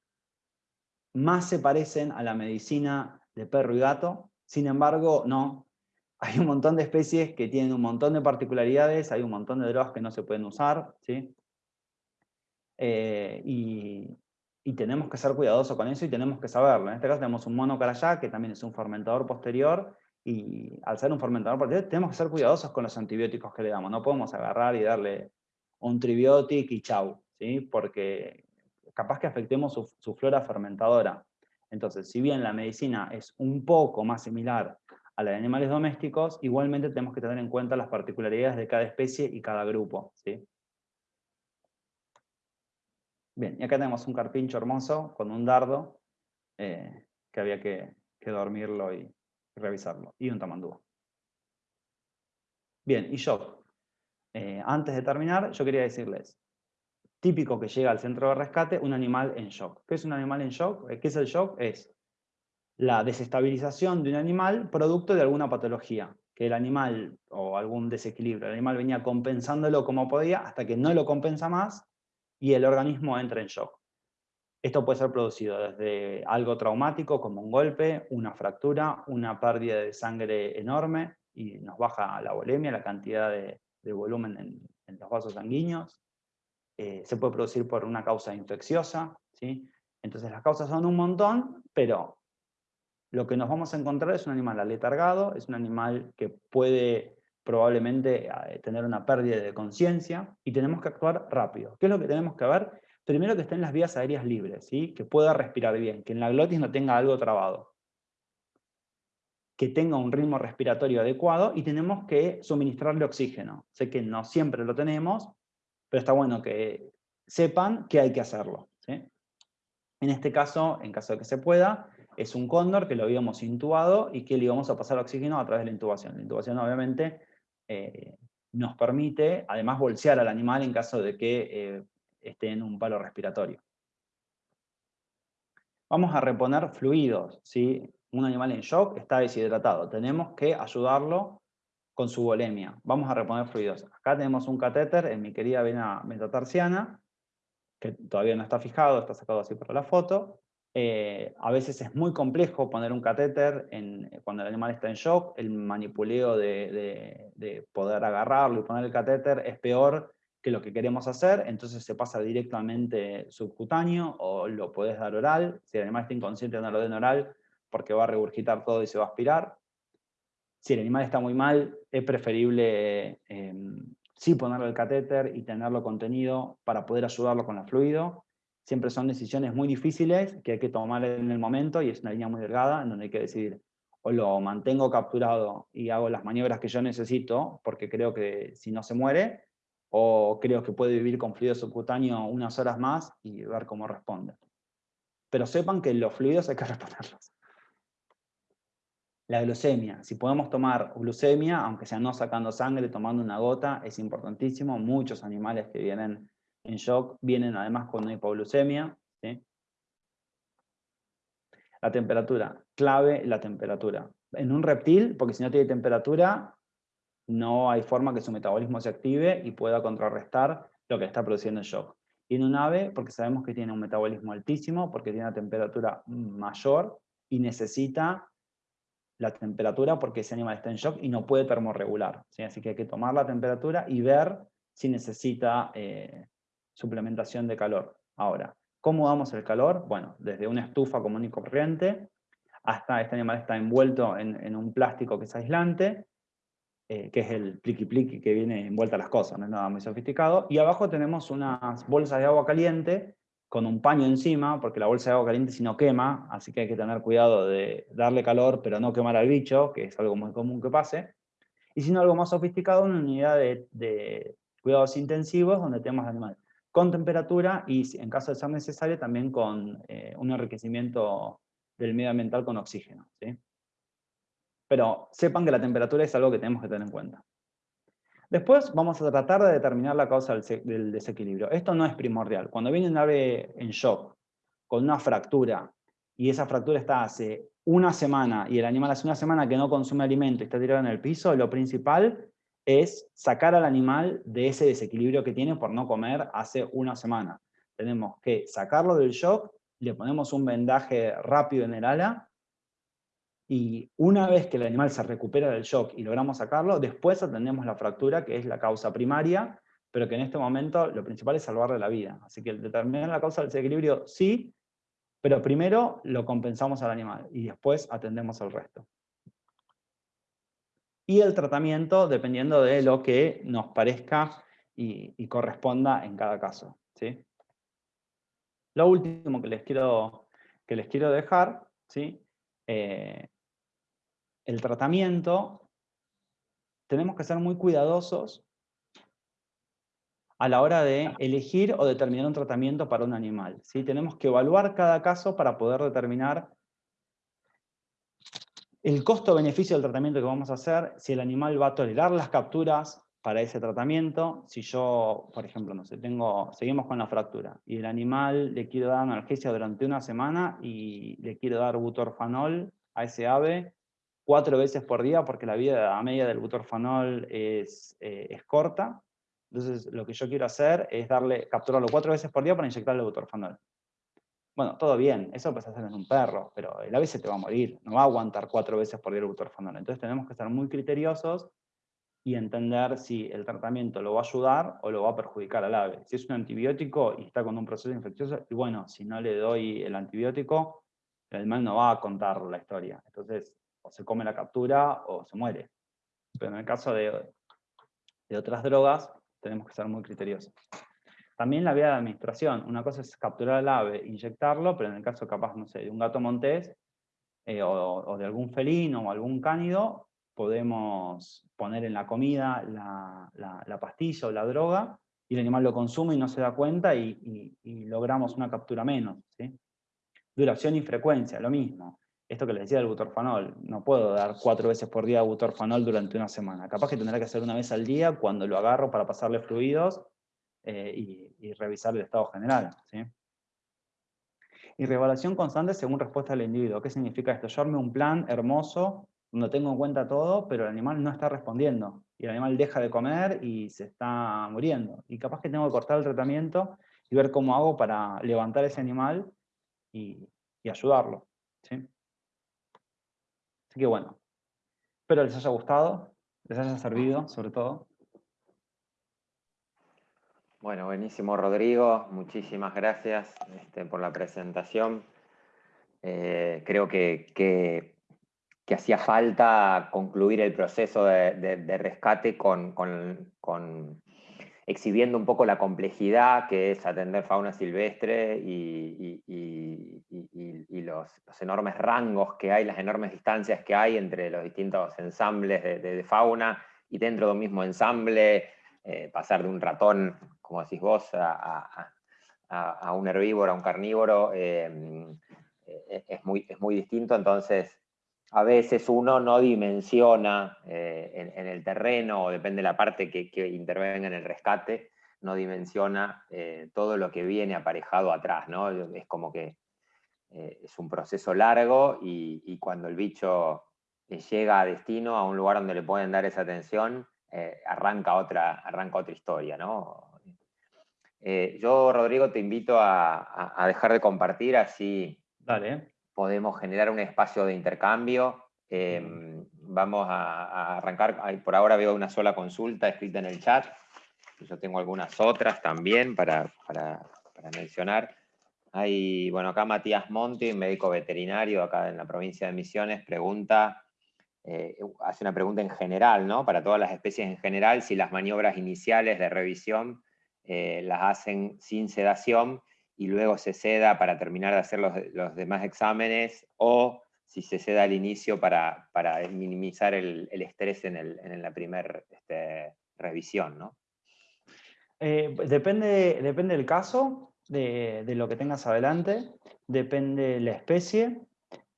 más se parecen a la medicina de perro y gato. Sin embargo, no. Hay un montón de especies que tienen un montón de particularidades, hay un montón de drogas que no se pueden usar, ¿sí? Eh, y, tenemos que ser cuidadosos con eso y tenemos que saberlo. En este caso tenemos un mono carayá, que también es un fermentador posterior, y al ser un fermentador posterior tenemos que ser cuidadosos con los antibióticos que le damos. No podemos agarrar y darle un tribiótico y chau, ¿sí? porque capaz que afectemos su, flora fermentadora. Entonces, si bien la medicina es un poco más similar a la de animales domésticos, igualmente tenemos que tener en cuenta las particularidades de cada especie y cada grupo. ¿sí? Bien, y acá tenemos un carpincho hermoso con un dardo, eh, que había que, dormirlo y, revisarlo, y un tamandúa. Bien, y shock. Eh, antes de terminar, yo quería decirles, típico que llega al centro de rescate, un animal en shock. ¿Qué es un animal en shock? Eh, ¿Qué es el shock? Es la desestabilización de un animal producto de alguna patología, que el animal, o algún desequilibrio, el animal venía compensándolo como podía hasta que no lo compensa más y el organismo entra en shock. Esto puede ser producido desde algo traumático como un golpe, una fractura, una pérdida de sangre enorme y nos baja la volemia, la cantidad de, de volumen en, los vasos sanguíneos, eh, se puede producir por una causa infecciosa, ¿sí? Entonces las causas son un montón, pero lo que nos vamos a encontrar es un animal aletargado, es un animal que puede probablemente eh, tener una pérdida de conciencia, y tenemos que actuar rápido. ¿Qué es lo que tenemos que ver? Primero que estén las vías aéreas libres, ¿sí? que pueda respirar bien, que en la glotis no tenga algo trabado que tenga un ritmo respiratorio adecuado y tenemos que suministrarle oxígeno. Sé que no siempre lo tenemos, pero está bueno que sepan que hay que hacerlo. En este caso, en caso de que se pueda, es un cóndor que lo habíamos intubado y que le íbamos a pasar oxígeno a través de la intubación. La intubación obviamente eh, nos permite además bolsear al animal en caso de que eh, esté en un palo respiratorio. Vamos a reponer fluidos. ¿sí? un animal en shock está deshidratado. Tenemos que ayudarlo con su volemia. Vamos a reponer fluidos. Acá tenemos un catéter en mi querida vena metatarsiana, que todavía no está fijado, está sacado así para la foto. Eh, a veces es muy complejo poner un catéter en, cuando el animal está en shock. El manipuleo de, de poder agarrarlo y poner el catéter es peor que lo que queremos hacer, entonces se pasa directamente subcutáneo o lo puedes dar oral. Si el animal está inconsciente, no lo den oral, porque va a regurgitar todo y se va a aspirar. Si el animal está muy mal, es preferible em, sí ponerle el catéter y tenerlo contenido para poder ayudarlo con el fluido. Siempre son decisiones muy difíciles que hay que tomar en el momento y es una línea muy delgada en donde hay que decidir o lo mantengo capturado y hago las maniobras que yo necesito porque creo que si no se muere, o creo que puede vivir con fluido subcutáneo unas horas más y ver cómo responde. Pero sepan que los fluidos hay que reponerlos. La glucemia. Si podemos tomar glucemia, aunque sea no sacando sangre, tomando una gota, es importantísimo. Muchos animales que vienen en shock vienen además con una hipoglucemia. La temperatura, clave la temperatura. En un reptil, porque si no tiene temperatura, no hay forma que su metabolismo se active y pueda contrarrestar lo que está produciendo el shock. Y en un ave, porque sabemos que tiene un metabolismo altísimo, porque tiene una temperatura mayor y necesita la temperatura porque ese animal está en shock y no puede termorregular. Así que hay que tomar la temperatura y ver si necesita eh, suplementación de calor. Ahora, ¿cómo damos el calor? Bueno, desde una estufa común y corriente, hasta este animal está envuelto en, un plástico que es aislante, eh, que es el pliqui pliqui que viene envuelta a las cosas, no es nada muy sofisticado, y abajo tenemos unas bolsas de agua caliente con un paño encima, porque la bolsa de agua caliente si no quema, así que hay que tener cuidado de darle calor, pero no quemar al bicho, que es algo muy común que pase. Y si no, algo más sofisticado, una unidad de, cuidados intensivos, donde tenemos al animal con temperatura y, en caso de ser necesario, también con eh, un enriquecimiento del medio ambiental con oxígeno. ¿sí? Pero sepan que la temperatura es algo que tenemos que tener en cuenta. Después vamos a tratar de determinar la causa del desequilibrio. Esto no es primordial. Cuando viene un ave en shock, con una fractura, y esa fractura está hace una semana, y el animal hace una semana que no consume alimento y está tirado en el piso, lo principal es sacar al animal de ese desequilibrio que tiene por no comer hace una semana. Tenemos que sacarlo del shock, le ponemos un vendaje rápido en el ala, y una vez que el animal se recupera del shock y logramos sacarlo, después atendemos la fractura, que es la causa primaria, pero que en este momento lo principal es salvarle la vida. Así que determinar la causa del desequilibrio sí, pero primero lo compensamos al animal y después atendemos al resto. Y el tratamiento dependiendo de lo que nos parezca y, corresponda en cada caso. ¿sí? Lo último que les quiero, que les quiero dejar ¿sí? Eh, el tratamiento, tenemos que ser muy cuidadosos a la hora de elegir o determinar un tratamiento para un animal. ¿sí? Tenemos que evaluar cada caso para poder determinar el costo-beneficio del tratamiento que vamos a hacer, si el animal va a tolerar las capturas para ese tratamiento, si yo, por ejemplo, no sé, tengo, seguimos con la fractura, y el animal le quiero dar analgesia durante una semana y le quiero dar butorfanol a ese ave, cuatro veces por día porque la vida media del butorfanol es, eh, es corta. Entonces lo que yo quiero hacer es darle, capturarlo cuatro veces por día para inyectarle butorfanol. Bueno, todo bien, eso puedes hacer en un perro, pero el ave se te va a morir, no va a aguantar cuatro veces por día el butorfanol. Entonces tenemos que estar muy criteriosos y entender si el tratamiento lo va a ayudar o lo va a perjudicar al ave. Si es un antibiótico y está con un proceso infeccioso, y bueno, si no le doy el antibiótico, el animal no va a contar la historia. Entonces, se come la captura o se muere. Pero en el caso de, de otras drogas, tenemos que ser muy criteriosos. También la vía de administración. Una cosa es capturar al ave, inyectarlo, pero en el caso capaz, no sé, de un gato montés, eh, o, de algún felino o algún cánido, podemos poner en la comida la, la, pastilla o la droga, y el animal lo consume y no se da cuenta y, logramos una captura menos. Duración y frecuencia, lo mismo esto que les decía del butorfanol, no puedo dar cuatro veces por día butorfanol durante una semana. Capaz que tendrá que hacer una vez al día cuando lo agarro para pasarle fluidos eh, y, revisar el estado general. ¿sí? Y reevaluación constante según respuesta del individuo. ¿Qué significa esto? Yo arme un plan hermoso, donde tengo en cuenta todo, pero el animal no está respondiendo. Y el animal deja de comer y se está muriendo. Y capaz que tengo que cortar el tratamiento y ver cómo hago para levantar ese animal y, y ayudarlo. ¿sí? Así que bueno, espero les haya gustado, les haya servido sobre todo. Bueno, buenísimo Rodrigo, muchísimas gracias este, por la presentación. Eh, creo que, hacía falta concluir el proceso de, rescate con, exhibiendo un poco la complejidad que es atender fauna silvestre y, los, enormes rangos que hay, las enormes distancias que hay entre los distintos ensambles de, fauna y dentro de un mismo ensamble eh, pasar de un ratón, como decís vos, a, un herbívoro, a un carnívoro, eh, eh, es, muy, es muy distinto, entonces a veces uno no dimensiona eh, en, el terreno, o depende de la parte que, intervenga en el rescate, no dimensiona todo lo que viene aparejado atrás, ¿no? Es como que eh, es un proceso largo y, cuando el bicho llega a destino, a un lugar donde le pueden dar esa atención, eh, arranca, otra, arranca otra historia, ¿no? yo, Rodrigo, te invito a, dejar de compartir, así podemos generar un espacio de intercambio. Em, vamos a, arrancar, por ahora veo una sola consulta escrita en el chat, yo tengo algunas otras también para, mencionar. Bueno, acá Matías Monti, médico veterinario acá en la provincia de Misiones, pregunta, eh, hace una pregunta en general, ¿no? Para todas las especies en general, si las maniobras iniciales de revisión eh, las hacen sin sedación y luego se seda para terminar de hacer los, demás exámenes, o si se seda al inicio para, minimizar el, estrés en, la primera este, revisión, ¿no? Eh, depende, depende del caso, de, lo que tengas adelante, depende la especie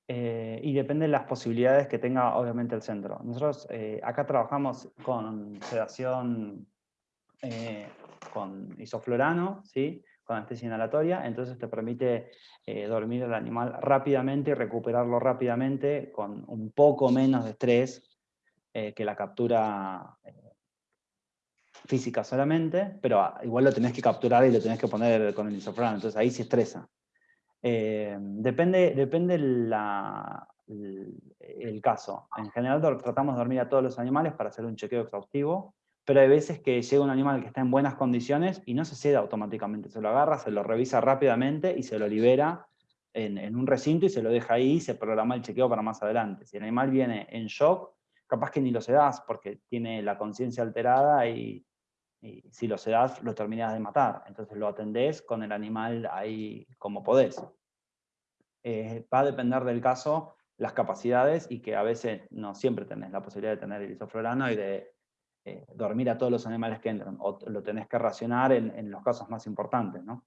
eh, y depende de las posibilidades que tenga obviamente el centro. Nosotros eh, acá trabajamos con sedación con isoflorano, ¿sí? con anestesia inhalatoria, entonces te permite dormir el animal rápidamente y recuperarlo rápidamente con un poco menos de estrés que la captura física solamente, pero ah, igual lo tenés que capturar y lo tenés que poner con el isoflurano, entonces ahí se estresa. Eh, depende depende la, el, caso. En general tratamos de dormir a todos los animales para hacer un chequeo exhaustivo, pero hay veces que llega un animal que está en buenas condiciones y no se ceda automáticamente, se lo agarra, se lo revisa rápidamente y se lo libera en, en un recinto y se lo deja ahí y se programa el chequeo para más adelante. Si el animal viene en shock, capaz que ni lo sedas porque tiene la conciencia alterada y, y si lo sedas, lo terminas de matar. Entonces lo atendés con el animal ahí como podés. Eh, va a depender del caso las capacidades y que a veces no siempre tenés la posibilidad de tener el isoflorano y de eh, dormir a todos los animales que entran, o lo tenés que racionar en los casos más importantes, ¿no?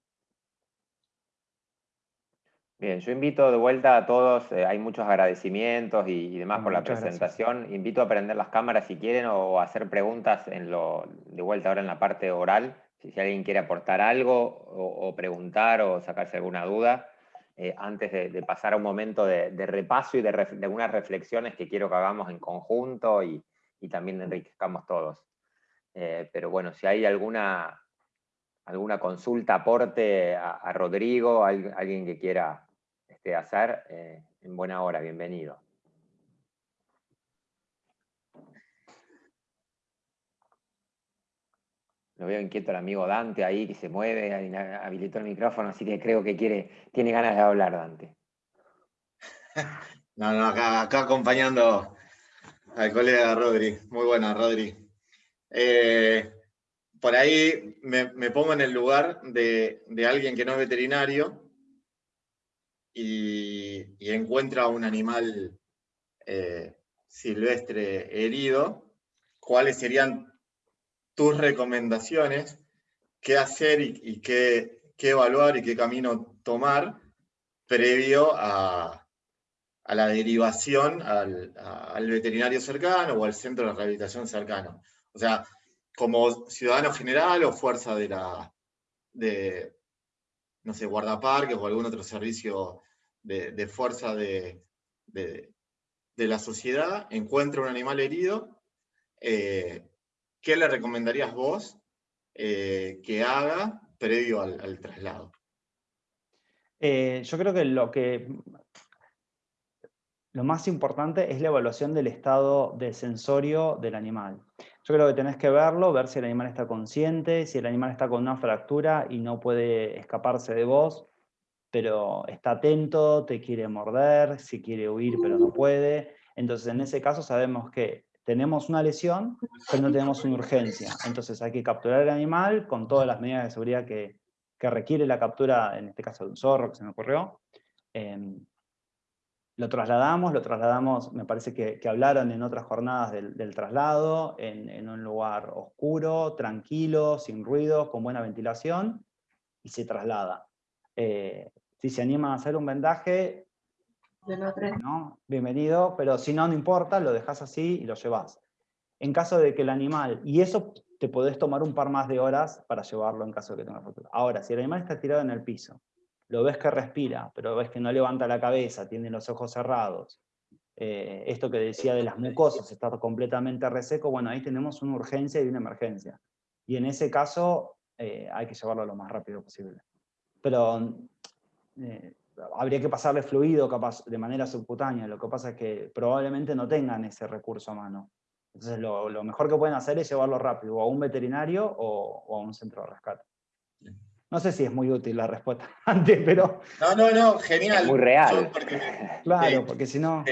Bien, yo invito de vuelta a todos, eh, hay muchos agradecimientos y, demás por la presentación. Invito a prender las cámaras si quieren o a hacer preguntas en lo, de vuelta ahora en la parte oral, si, alguien quiere aportar algo o, preguntar o sacarse alguna duda, eh, antes de, pasar a un momento de, repaso y de, algunas reflexiones que quiero que hagamos en conjunto y, también enriquezcamos todos. Eh, pero bueno, si hay alguna, alguna consulta, aporte a, Rodrigo, alguien que quiera este, hacer eh, en buena hora. Bienvenido. Lo veo inquieto el amigo Dante ahí que se mueve, habilitó el micrófono, así que creo que quiere, tiene ganas de hablar Dante. No, no, acá, acompañando al colega Rodri. Muy buena, Rodri. Eh, por ahí me, pongo en el lugar de, alguien que no es veterinario y, encuentra un animal eh, silvestre herido, ¿cuáles serían tus recomendaciones? ¿Qué hacer y, qué, evaluar y qué camino tomar previo a, la derivación al, veterinario cercano o al centro de rehabilitación cercano? O sea, como ciudadano general o fuerza de la, de, no sé, guardaparques o algún otro servicio de, fuerza de, la sociedad, encuentra un animal herido, eh, ¿qué le recomendarías vos eh, que haga previo al, traslado? Eh, yo creo que lo que lo más importante es la evaluación del estado de sensorio del animal. Yo creo que tenés que verlo, ver si el animal está consciente, si el animal está con una fractura y no puede escaparse de vos, pero está atento, te quiere morder, si quiere huir pero no puede. Entonces en ese caso sabemos que tenemos una lesión, pero no tenemos una urgencia. Entonces hay que capturar el animal con todas las medidas de seguridad que, requiere la captura, en este caso de un zorro que se me ocurrió. Em, lo trasladamos, lo trasladamos, me parece que, hablaron en otras jornadas del, traslado, en, un lugar oscuro, tranquilo, sin ruido, con buena ventilación, y se traslada. Eh, si se anima a hacer un vendaje, ¿no? bienvenido, pero si no, no importa, lo dejas así y lo llevas. En caso de que el animal, y eso te podés tomar un par más de horas para llevarlo en caso de que tenga fractura. Ahora, si el animal está tirado en el piso, lo ves que respira, pero ves que no levanta la cabeza, tiene los ojos cerrados, eh, esto que decía de las mucosas, está completamente reseco, bueno, ahí tenemos una urgencia y una emergencia. Y en ese caso eh, hay que llevarlo lo más rápido posible. Pero eh, habría que pasarle fluido capaz de manera subcutánea, lo que pasa es que probablemente no tengan ese recurso a mano. Entonces lo, mejor que pueden hacer es llevarlo rápido, o a un veterinario o, a un centro de rescate. No sé si es muy útil la respuesta antes, pero... No, no, no, genial. muy real. claro, porque si no...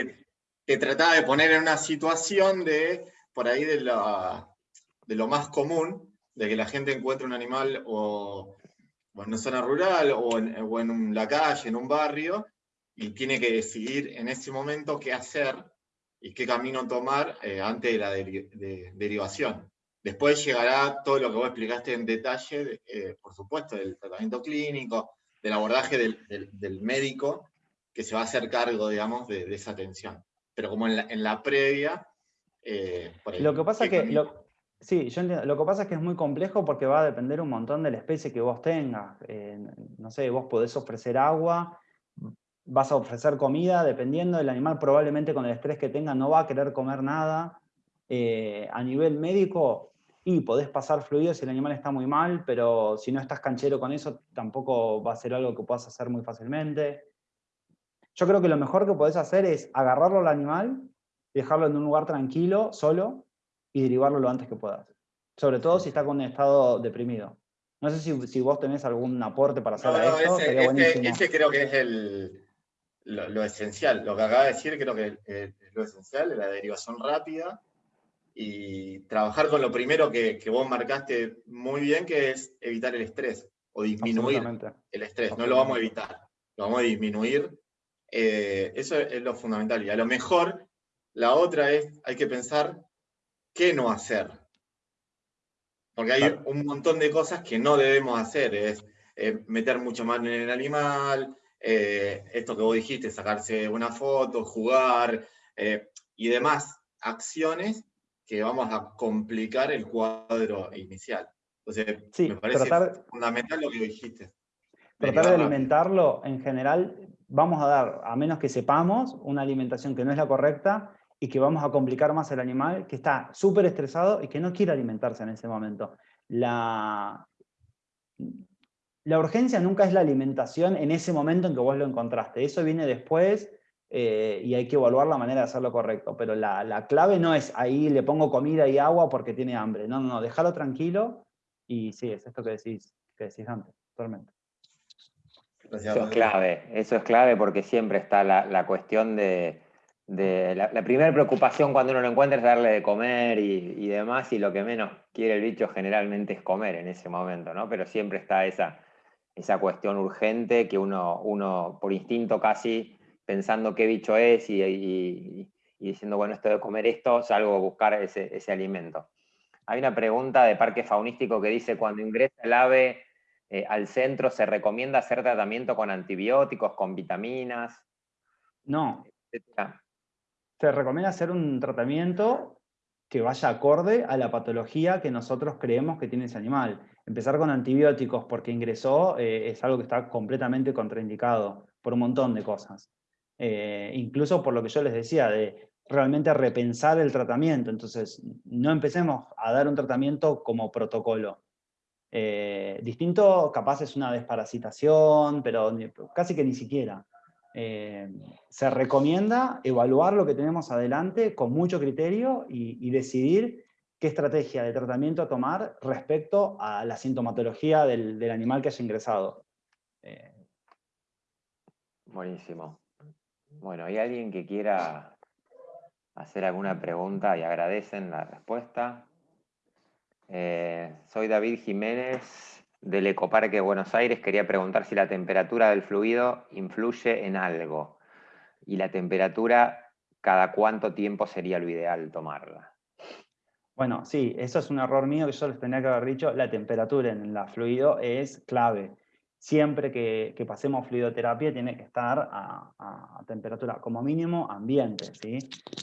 Te, trataba de poner en una situación de, por ahí, de, de lo más común, de que la gente encuentre un animal o, en una zona rural o en, o en la calle, en un barrio, y tiene que decidir en ese momento qué hacer y qué camino tomar eh, antes de la derivación. Después llegará todo lo que vos explicaste en detalle, eh, por supuesto, del tratamiento clínico, del abordaje del, médico que se va a hacer cargo, digamos, de, esa atención. Pero como en la, previa... Eh, lo que pasa que... Lo, sí, yo Lo que pasa es que es muy complejo porque va a depender un montón de la especie que vos tengas. no sé, vos podés ofrecer agua, vas a ofrecer comida, dependiendo del animal, probablemente con el estrés que tenga no va a querer comer nada. Eh, a nivel médico, y podés pasar fluido si el animal está muy mal, pero si no estás canchero con eso, tampoco va a ser algo que puedas hacer muy fácilmente. Yo creo que lo mejor que podés hacer es agarrarlo al animal, dejarlo en un lugar tranquilo, solo, y derivarlo lo antes que puedas. Sobre todo si está con un estado deprimido. No sé si, vos tenés algún aporte para hacer no, ese creo que es el, lo, esencial, lo que acaba de decir, creo que es lo esencial, la derivación rápida y trabajar con lo primero que, vos marcaste muy bien, que es evitar el estrés o disminuir el estrés. No lo vamos a evitar, lo vamos a disminuir. Eh, eso es lo fundamental. Y a lo mejor la otra es, hay que pensar qué no hacer. Porque hay un montón de cosas que no debemos hacer. Es eh, meter mucho más en el animal, eh, esto que vos dijiste, sacarse una foto, jugar eh, y demás acciones que vamos a complicar el cuadro inicial. Entonces, me parece fundamental lo que dijiste. Tratar de alimentarlo, en general, vamos a dar, a menos que sepamos, una alimentación que no es la correcta y que vamos a complicar más el animal, que está súper estresado y que no quiere alimentarse en ese momento. La, la urgencia nunca es la alimentación en ese momento en que vos lo encontraste. Eso viene después eh, y hay que evaluar la manera de hacerlo correcto. Pero la, clave no es ahí le pongo comida y agua porque tiene hambre. No, no, no, déjalo tranquilo y sí, es esto que decís, que decís antes, totalmente. Eso es clave, eso es clave porque siempre está la, cuestión de, la, primera preocupación cuando uno lo encuentra es darle de comer y, y, demás, y lo que menos quiere el bicho generalmente es comer en ese momento, ¿no? Pero siempre está esa, esa cuestión urgente que uno, uno por instinto casi pensando qué bicho es y, diciendo, bueno, esto de comer esto, salgo a buscar ese, alimento. Hay una pregunta de Parque Faunístico que dice, cuando ingresa el ave eh, al centro, ¿se recomienda hacer tratamiento con antibióticos, con vitaminas? No. Se recomienda hacer un tratamiento que vaya acorde a la patología que nosotros creemos que tiene ese animal. Empezar con antibióticos porque ingresó eh, es algo que está completamente contraindicado por un montón de cosas. Eh, incluso por lo que yo les decía, de realmente repensar el tratamiento. Entonces, no empecemos a dar un tratamiento como protocolo. Eh, distinto, capaz es una desparasitación, pero casi que ni siquiera. se recomienda evaluar lo que tenemos adelante con mucho criterio y decidir qué estrategia de tratamiento tomar respecto a la sintomatología del, animal que haya ingresado. Eh, Buenísimo. Bueno, ¿hay alguien que quiera hacer alguna pregunta y agradecen la respuesta? Eh, soy David Jiménez del Ecoparque Buenos Aires. Quería preguntar si la temperatura del fluido influye en algo. Y la temperatura, ¿cada cuánto tiempo sería lo ideal tomarla? Bueno, sí, eso es un error mío que yo les tenía que haber dicho. La temperatura en el fluido es clave. Siempre que, pasemos fluidoterapia tiene que estar a, temperatura como mínimo ambiente, ¿sí?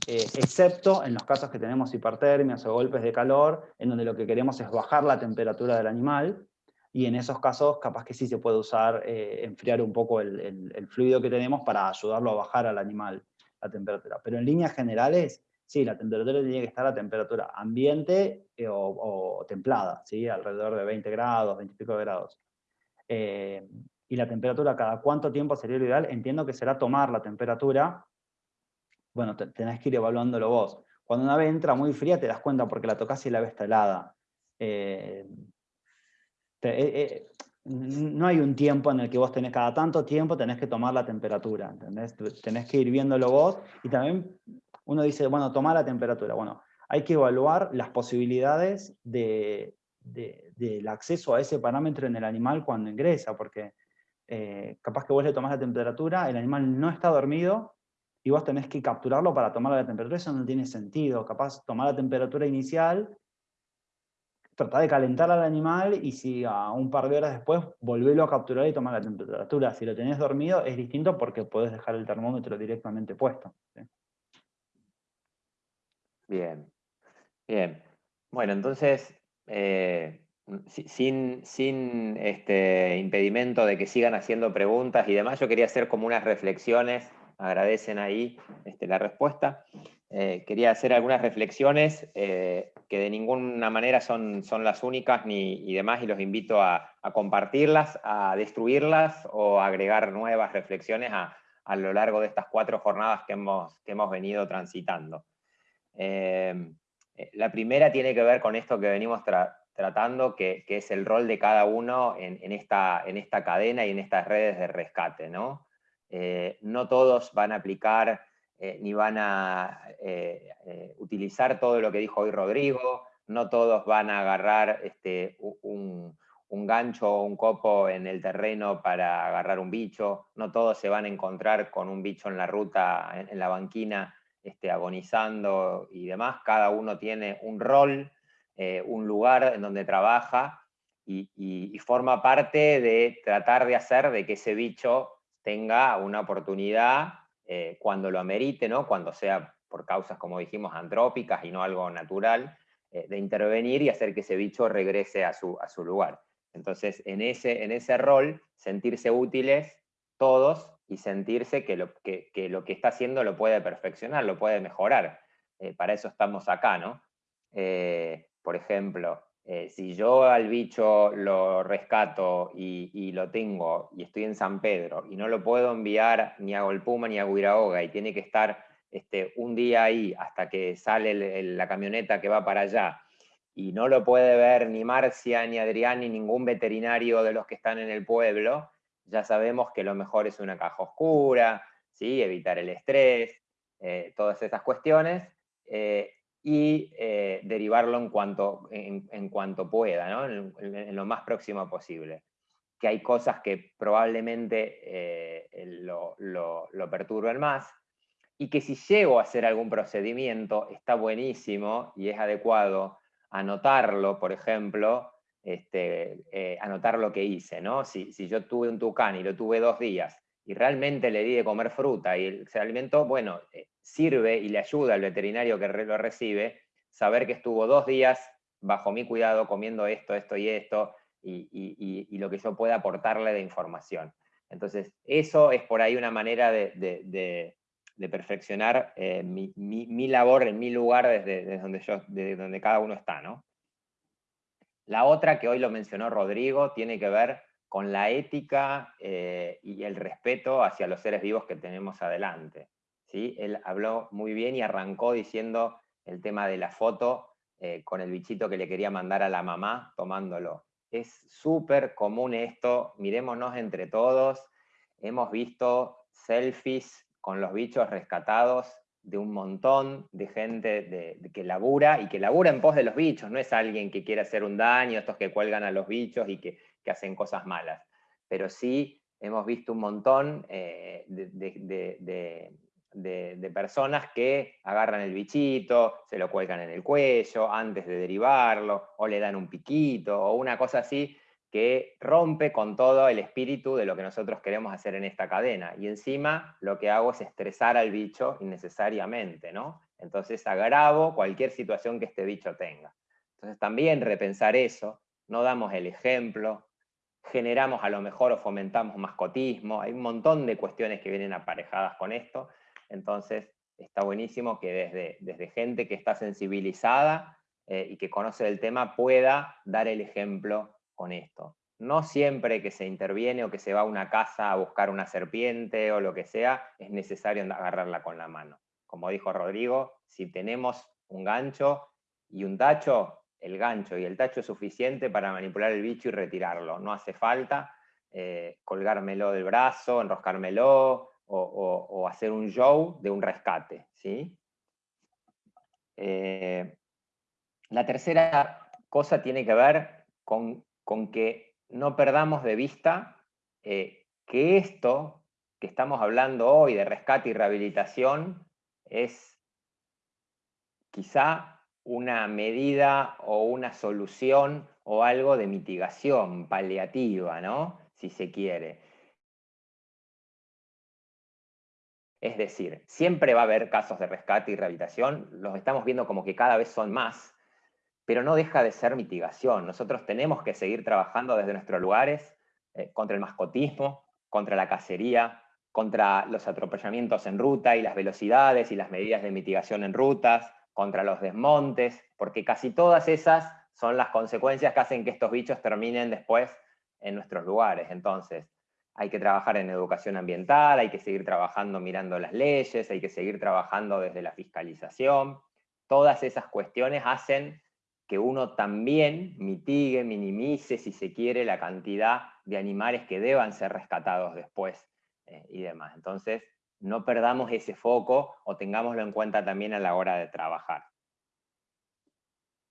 Eh, excepto en los casos que tenemos hipertermias o golpes de calor, en donde lo que queremos es bajar la temperatura del animal, y en esos casos capaz que sí se puede usar, eh, enfriar un poco el, fluido que tenemos para ayudarlo a bajar al animal la temperatura. Pero en líneas generales, sí, la temperatura tiene que estar a temperatura ambiente eh, o, templada, ¿sí? alrededor de 20 grados, 20 y pico de grados. Eh, y la temperatura, ¿cada cuánto tiempo sería lo ideal? Entiendo que será tomar la temperatura, bueno, tenés que ir evaluándolo vos. Cuando una ave entra muy fría te das cuenta porque la tocas y la ves está. Eh, eh, no hay un tiempo en el que vos tenés cada tanto tiempo, tenés que tomar la temperatura. Tenés que ir viéndolo vos, y también uno dice, bueno, tomar la temperatura. Bueno, hay que evaluar las posibilidades de, del acceso a ese parámetro en el animal cuando ingresa, porque eh, capaz que vos le tomás la temperatura, el animal no está dormido, y vos tenés que capturarlo para tomar la temperatura, eso no tiene sentido. Capaz tomar la temperatura inicial, tratar de calentar al animal, y si a un par de horas después volverlo a capturar y tomar la temperatura. Si lo tenés dormido es distinto porque podés dejar el termómetro directamente puesto. Bien, bien. Bueno, entonces eh, sin, sin este impedimento de que sigan haciendo preguntas y demás, yo quería hacer como unas reflexiones, agradecen ahí este, la respuesta, eh, quería hacer algunas reflexiones eh, que de ninguna manera son, son las únicas ni, y demás, y los invito a, compartirlas, a destruirlas o a agregar nuevas reflexiones a, a, lo largo de estas cuatro jornadas que hemos, que hemos venido transitando. Eh, la primera tiene que ver con esto que venimos tratando, que, es el rol de cada uno en, esta, en, cadena y en estas redes de rescate. No, eh, no todos van a aplicar eh, ni van a utilizar todo lo que dijo hoy Rodrigo, no todos van a agarrar este, un, gancho o un copo en el terreno para agarrar un bicho, no todos se van a encontrar con un bicho en la ruta, en la banquina, este, agonizando y demás, cada uno tiene un rol, eh, un lugar en donde trabaja y, forma parte de tratar de hacer de que ese bicho tenga una oportunidad eh, cuando lo amerite, ¿no? cuando sea por causas, como dijimos, antrópicas y no algo natural, eh, de intervenir y hacer que ese bicho regrese a su, a su lugar. Entonces, en ese, en ese rol, sentirse útiles todos y sentirse que lo que, lo que está haciendo lo puede perfeccionar, lo puede mejorar. Eh, para eso estamos acá, ¿no? Eh, por ejemplo, eh, si yo al bicho lo rescato y, lo tengo y estoy en San Pedro y no lo puedo enviar ni a Golpuma ni a Guirahoga y tiene que estar este, un día ahí hasta que sale la camioneta que va para allá y no lo puede ver ni Marcia, ni Adrián, ni ningún veterinario de los que están en el pueblo, ya sabemos que lo mejor es una caja oscura, ¿sí? evitar el estrés, eh, todas esas cuestiones, eh, y eh, derivarlo en cuanto, en, cuanto pueda, en, lo más próximo posible. Que hay cosas que probablemente lo, lo, perturben más, y que si llego a hacer algún procedimiento, está buenísimo y es adecuado anotarlo, por ejemplo, este, eh, anotar lo que hice, ¿no? Si, yo tuve un tucán y lo tuve dos días y realmente le di de comer fruta y se alimentó, bueno, eh, sirve y le ayuda al veterinario que lo recibe saber que estuvo dos días bajo mi cuidado comiendo esto, esto y esto, y, lo que yo pueda aportarle de información. Entonces, eso es por ahí una manera de, perfeccionar eh, mi, labor en mi lugar desde donde, yo, desde donde cada uno está, ¿no? La otra, que hoy lo mencionó Rodrigo, tiene que ver con la ética eh, y el respeto hacia los seres vivos que tenemos adelante. ¿sí? Él habló muy bien y arrancó diciendo el tema de la foto eh, con el bichito que le quería mandar a la mamá tomándolo. Es súper común esto, mirémonos entre todos, hemos visto selfies con los bichos rescatados de un montón de gente de, que labura y que labura en pos de los bichos, no es alguien que quiera hacer un daño, estos que cuelgan a los bichos y que, hacen cosas malas, pero sí hemos visto un montón eh, de, personas que agarran el bichito, se lo cuelgan en el cuello antes de derivarlo, o le dan un piquito, o una cosa así, que rompe con todo el espíritu de lo que nosotros queremos hacer en esta cadena. Y encima lo que hago es estresar al bicho innecesariamente, ¿no? Entonces agravo cualquier situación que este bicho tenga. Entonces también repensar eso, no damos el ejemplo, generamos a lo mejor o fomentamos mascotismo, hay un montón de cuestiones que vienen aparejadas con esto, entonces está buenísimo que desde, desde gente que está sensibilizada eh, y que conoce el tema pueda dar el ejemplo con esto. No siempre que se interviene o que se va a una casa a buscar una serpiente o lo que sea, es necesario agarrarla con la mano. Como dijo Rodrigo, si tenemos un gancho y un tacho, el gancho y el tacho es suficiente para manipular el bicho y retirarlo. No hace falta eh, colgármelo del brazo, enroscármelo o, hacer un show de un rescate. ¿sí? Eh, la tercera cosa tiene que ver con con que no perdamos de vista eh, que esto que estamos hablando hoy de rescate y rehabilitación es quizá una medida o una solución o algo de mitigación paliativa, ¿no? Si se quiere. Es decir, siempre va a haber casos de rescate y rehabilitación, los estamos viendo como que cada vez son más, pero no deja de ser mitigación. Nosotros tenemos que seguir trabajando desde nuestros lugares eh, contra el mascotismo, contra la cacería, contra los atropellamientos en ruta y las velocidades y las medidas de mitigación en rutas, contra los desmontes, porque casi todas esas son las consecuencias que hacen que estos bichos terminen después en nuestros lugares. Entonces, hay que trabajar en educación ambiental, hay que seguir trabajando mirando las leyes, hay que seguir trabajando desde la fiscalización. Todas esas cuestiones hacen que uno también mitigue, minimice, si se quiere, la cantidad de animales que deban ser rescatados después eh, y demás. Entonces, no perdamos ese foco o tengámoslo en cuenta también a la hora de trabajar.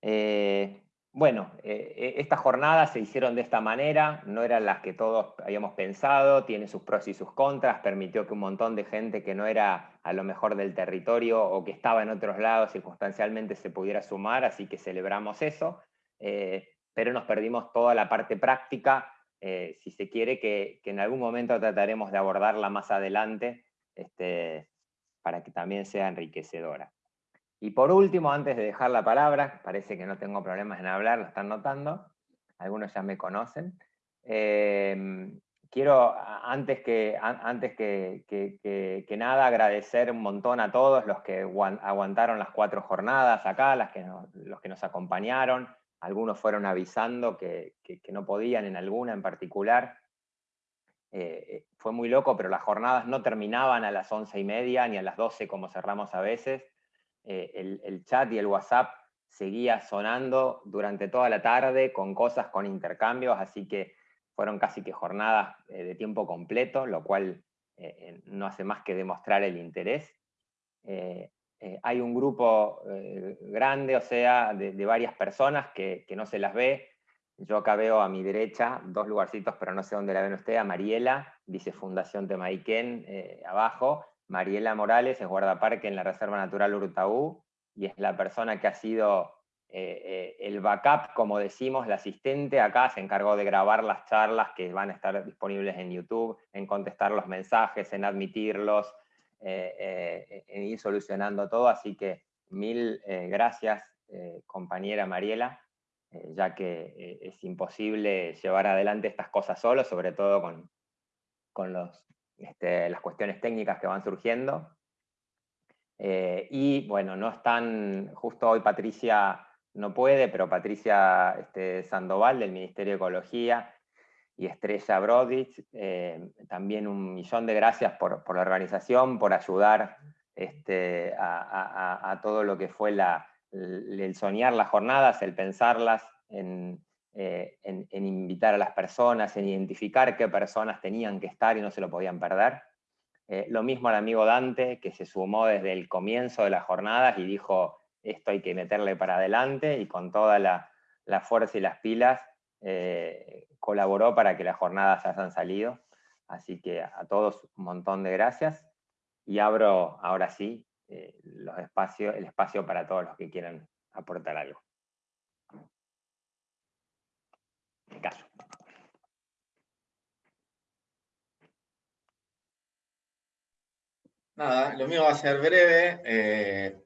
Eh, bueno, eh, estas jornadas se hicieron de esta manera, no eran las que todos habíamos pensado, tiene sus pros y sus contras, permitió que un montón de gente que no era a lo mejor del territorio o que estaba en otros lados circunstancialmente se pudiera sumar, así que celebramos eso, eh, pero nos perdimos toda la parte práctica, eh, si se quiere, que, en algún momento trataremos de abordarla más adelante, este, para que también sea enriquecedora. Y por último, antes de dejar la palabra, parece que no tengo problemas en hablar, lo están notando, algunos ya me conocen. Em, quiero, antes, que, antes que, nada, agradecer un montón a todos los que aguantaron las cuatro jornadas acá, que los que nos acompañaron. Algunos fueron avisando que, no podían en alguna en particular. Eh, eh, fue muy loco, pero las jornadas no terminaban a las once y media ni a las doce como cerramos a veces eh, el, chat y el WhatsApp seguía sonando durante toda la tarde con cosas, con intercambios, así que fueron casi que jornadas eh, de tiempo completo, lo cual eh, no hace más que demostrar el interés. hay un grupo grande, o sea, de, varias personas que, no se las ve. Yo acá veo a mi derecha dos lugarcitos, pero no sé dónde la ven usted, a Mariela, dice Fundación Temaiken abajo, Mariela Morales es guardaparque en la Reserva Natural Urtaú y es la persona que ha sido eh, eh, el backup, como decimos, la asistente. Acá se encargó de grabar las charlas que van a estar disponibles en YouTube, en contestar los mensajes, en admitirlos, eh, en ir solucionando todo, así que mil gracias compañera Mariela, ya que es imposible llevar adelante estas cosas solo, sobre todo con, con los este, las cuestiones técnicas que van surgiendo. Eh, y bueno, no están, justo hoy Patricia no puede, pero Patricia este, Sandoval del Ministerio de Ecología y Estrella Brodich, eh, también un millón de gracias por, la organización, por ayudar este, a, todo lo que fue el soñar las jornadas, el pensarlas en, eh, en, invitar a las personas, en identificar qué personas tenían que estar y no se lo podían perder. Eh, lo mismo al amigo Dante, que se sumó desde el comienzo de las jornadas y dijo, esto hay que meterle para adelante, y con toda la, fuerza y las pilas eh, colaboró para que las jornadas hayan salido. Así que a todos un montón de gracias. Y abro ahora sí los el espacio para todos los que quieran aportar algo. Este caso. Nada, lo mío va a ser breve. Eh,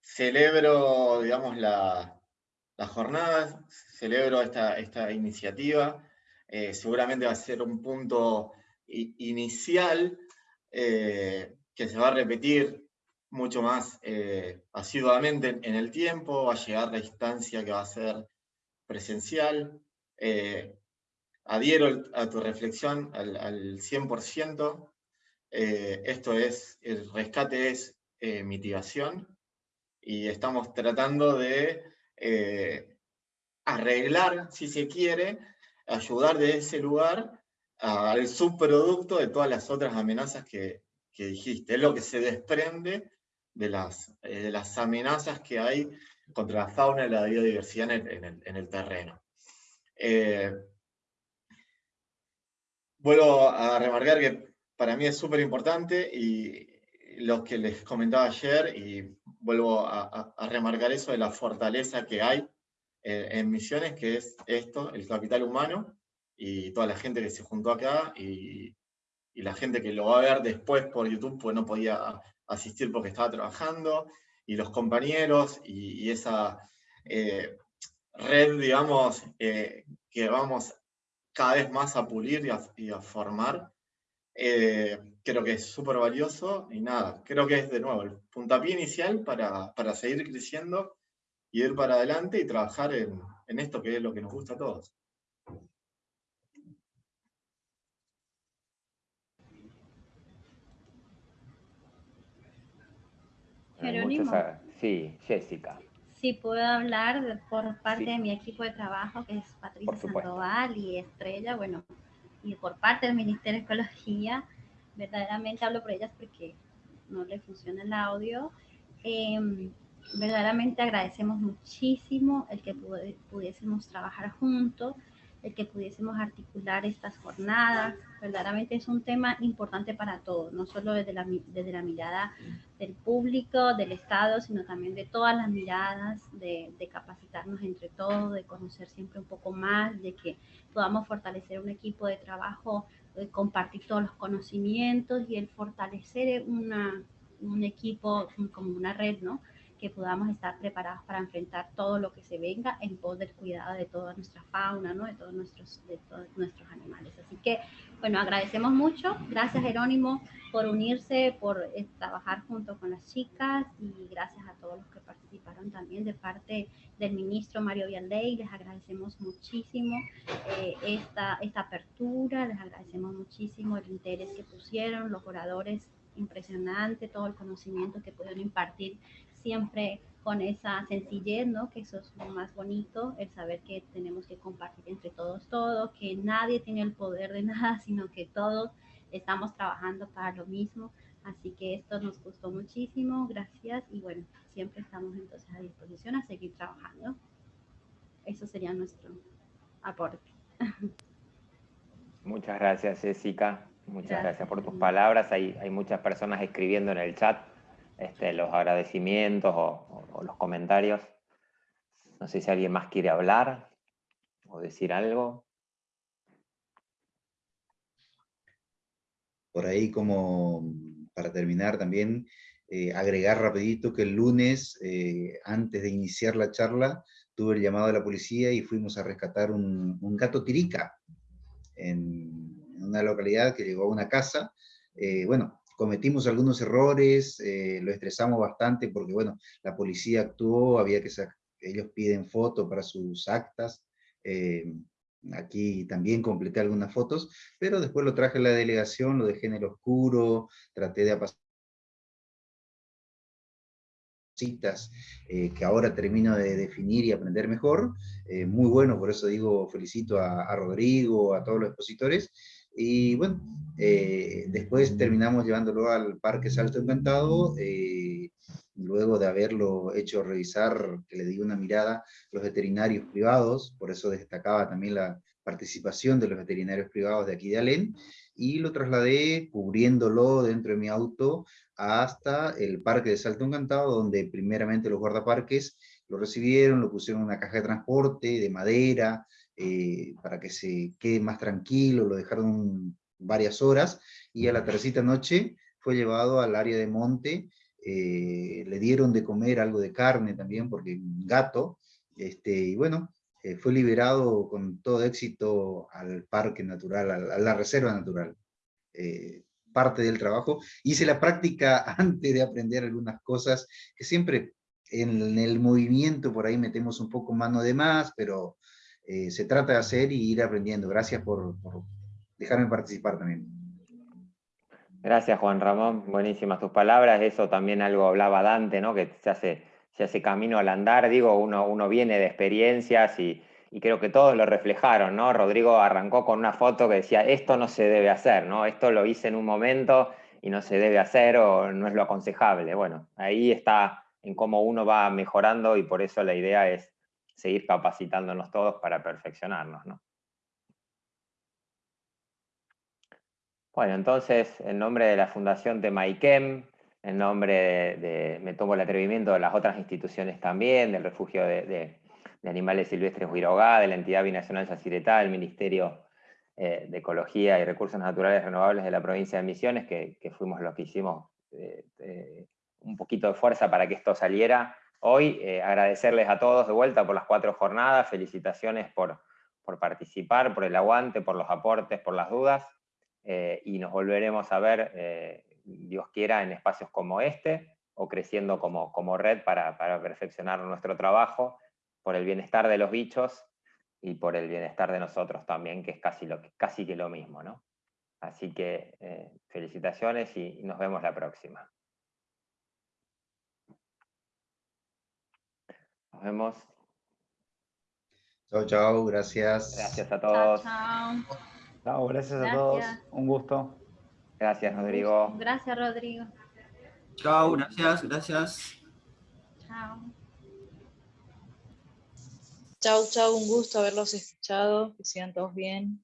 celebro, digamos, la, las jornadas, celebro esta, iniciativa. Eh, seguramente va a ser un punto inicial eh, que se va a repetir mucho más asiduamente en, el tiempo, va a llegar la instancia que va a ser presencial. adhiero a tu reflexión al, al 100%. Eh, esto es, el rescate es eh, mitigación y estamos tratando de eh, arreglar, si se quiere, ayudar de ese lugar al subproducto de todas las otras amenazas que, dijiste. Es lo que se desprende de las, las amenazas que hay contra la fauna y la biodiversidad en el, en el terreno. vuelvo a remarcar que para mí es súper importante y lo que les comentaba ayer, y vuelvo a, remarcar eso de la fortaleza que hay eh, en Misiones, que es esto, el capital humano, y toda la gente que se juntó acá, y, la gente que lo va a ver después por YouTube, pues no podía asistir porque estaba trabajando, y los compañeros, y, esa eh, red, digamos, eh, que vamos cada vez más a pulir y a formar, eh, creo que es súper valioso y nada, creo que es de nuevo el puntapié inicial para, para seguir creciendo y ir para adelante y trabajar en, en, esto que es lo que nos gusta a todos. Jerónimo. Sí, Jessica. Sí, puedo hablar por parte de mi equipo de trabajo, que es Patricia Sandoval y Estrella. Bueno, y por parte del Ministerio de Ecología, verdaderamente hablo por ellas porque no le funciona el audio. Em, verdaderamente agradecemos muchísimo el que pudiésemos trabajar juntos, el que pudiésemos articular estas jornadas. Verdaderamente es un tema importante para todos, no solo desde la, desde la mirada del público, del Estado, sino también de todas las miradas, de, de capacitarnos entre todos, de conocer siempre un poco más, de que podamos fortalecer un equipo de trabajo, de compartir todos los conocimientos y el fortalecer una, un equipo como una red, ¿no? Que podamos estar preparados para enfrentar todo lo que se venga en pos del cuidado de toda nuestra fauna, ¿no? de, todos nuestros, de todos nuestros animales. Así que, bueno, agradecemos mucho. Gracias, Jerónimo, por unirse, por eh, trabajar junto con las chicas y gracias a todos los que participaron también de parte del ministro Mario Vialdey. Les agradecemos muchísimo eh, esta, esta apertura, les agradecemos muchísimo el interés que pusieron los oradores impresionante todo el conocimiento que pudieron impartir siempre con esa sencillez, ¿no? Que eso es lo más bonito, el saber que tenemos que compartir entre todos todo, que nadie tiene el poder de nada, sino que todos estamos trabajando para lo mismo. Así que esto nos gustó muchísimo, gracias y bueno, siempre estamos entonces a disposición a seguir trabajando. Eso sería nuestro aporte. Muchas gracias, Jessica. Muchas gracias, por tus palabras. Hay, hay muchas personas escribiendo en el chat este, los agradecimientos o, los comentarios. No sé si alguien más quiere hablar o decir algo. Por ahí como para terminar también, eh, agregar rapidito que el lunes, eh, antes de iniciar la charla, tuve el llamado de la policía y fuimos a rescatar un, gato tirica en, una localidad que llegó a una casa. Eh, bueno, cometimos algunos errores, eh, lo estresamos bastante porque, bueno, la policía actuó, había que ellos piden fotos para sus actas, eh, aquí también completé algunas fotos, pero después lo traje a la delegación, lo dejé en el oscuro, traté de apaciguar citas eh, que ahora termino de definir y aprender mejor, muy bueno, por eso digo, felicito a, a Rodrigo, a todos los expositores, y bueno, eh, después terminamos llevándolo al Parque Salto Encantado, eh, luego de haberlo hecho revisar, que le di una mirada, los veterinarios privados, por eso destacaba también la participación de los veterinarios privados de aquí de Alén, y lo trasladé cubriéndolo dentro de mi auto hasta el Parque de Salto Encantado, donde primeramente los guardaparques lo recibieron, lo pusieron en una caja de transporte de madera, eh, para que se quede más tranquilo, lo dejaron varias horas, y a la tercera noche fue llevado al área de monte, eh, le dieron de comer algo de carne también, porque un gato, este, y bueno, eh, fue liberado con todo éxito al parque natural, a, la reserva natural. Eh, parte del trabajo. Hice la práctica antes de aprender algunas cosas, que siempre en el movimiento por ahí metemos un poco mano de más, pero se trata de hacer y ir aprendiendo. Gracias por, dejarme participar también. Gracias, Juan Ramón. Buenísimas tus palabras. Eso también algo hablaba Dante, ¿no? Que se hace, se hace camino al andar. Digo, uno, uno viene de experiencias y, creo que todos lo reflejaron, ¿no? Rodrigo arrancó con una foto que decía, esto no se debe hacer, ¿no? Esto lo hice en un momento y no se debe hacer o no es lo aconsejable. Bueno, ahí está en cómo uno va mejorando y por eso la idea es seguir capacitándonos todos para perfeccionarnos, ¿no? Bueno, entonces, en nombre de la Fundación de Maikem, en nombre de, me tomo el atrevimiento de las otras instituciones también, del Refugio de, Animales Silvestres Huirogá, de la Entidad Binacional Yacyretá, del Ministerio eh, de Ecología y Recursos Naturales Renovables de la provincia de Misiones, que, fuimos los que hicimos eh, un poquito de fuerza para que esto saliera hoy. Eh, agradecerles a todos de vuelta por las cuatro jornadas, felicitaciones por, por participar, por el aguante, por los aportes, por las dudas. Eh, y nos volveremos a ver, eh, Dios quiera, en espacios como este, o creciendo como, como red para, para, perfeccionar nuestro trabajo, por el bienestar de los bichos y por el bienestar de nosotros también, que es casi, lo, casi que lo mismo. ¿no? Así que felicitaciones y nos vemos la próxima. Nos vemos. Chao, chao, gracias. Gracias a todos. Chao, chao. Chao, gracias, a todos. Un gusto. Gracias, Rodrigo. Gracias, Rodrigo. Chao, gracias, gracias. Chao. Chao, chao, un gusto haberlos escuchado, que sigan todos bien.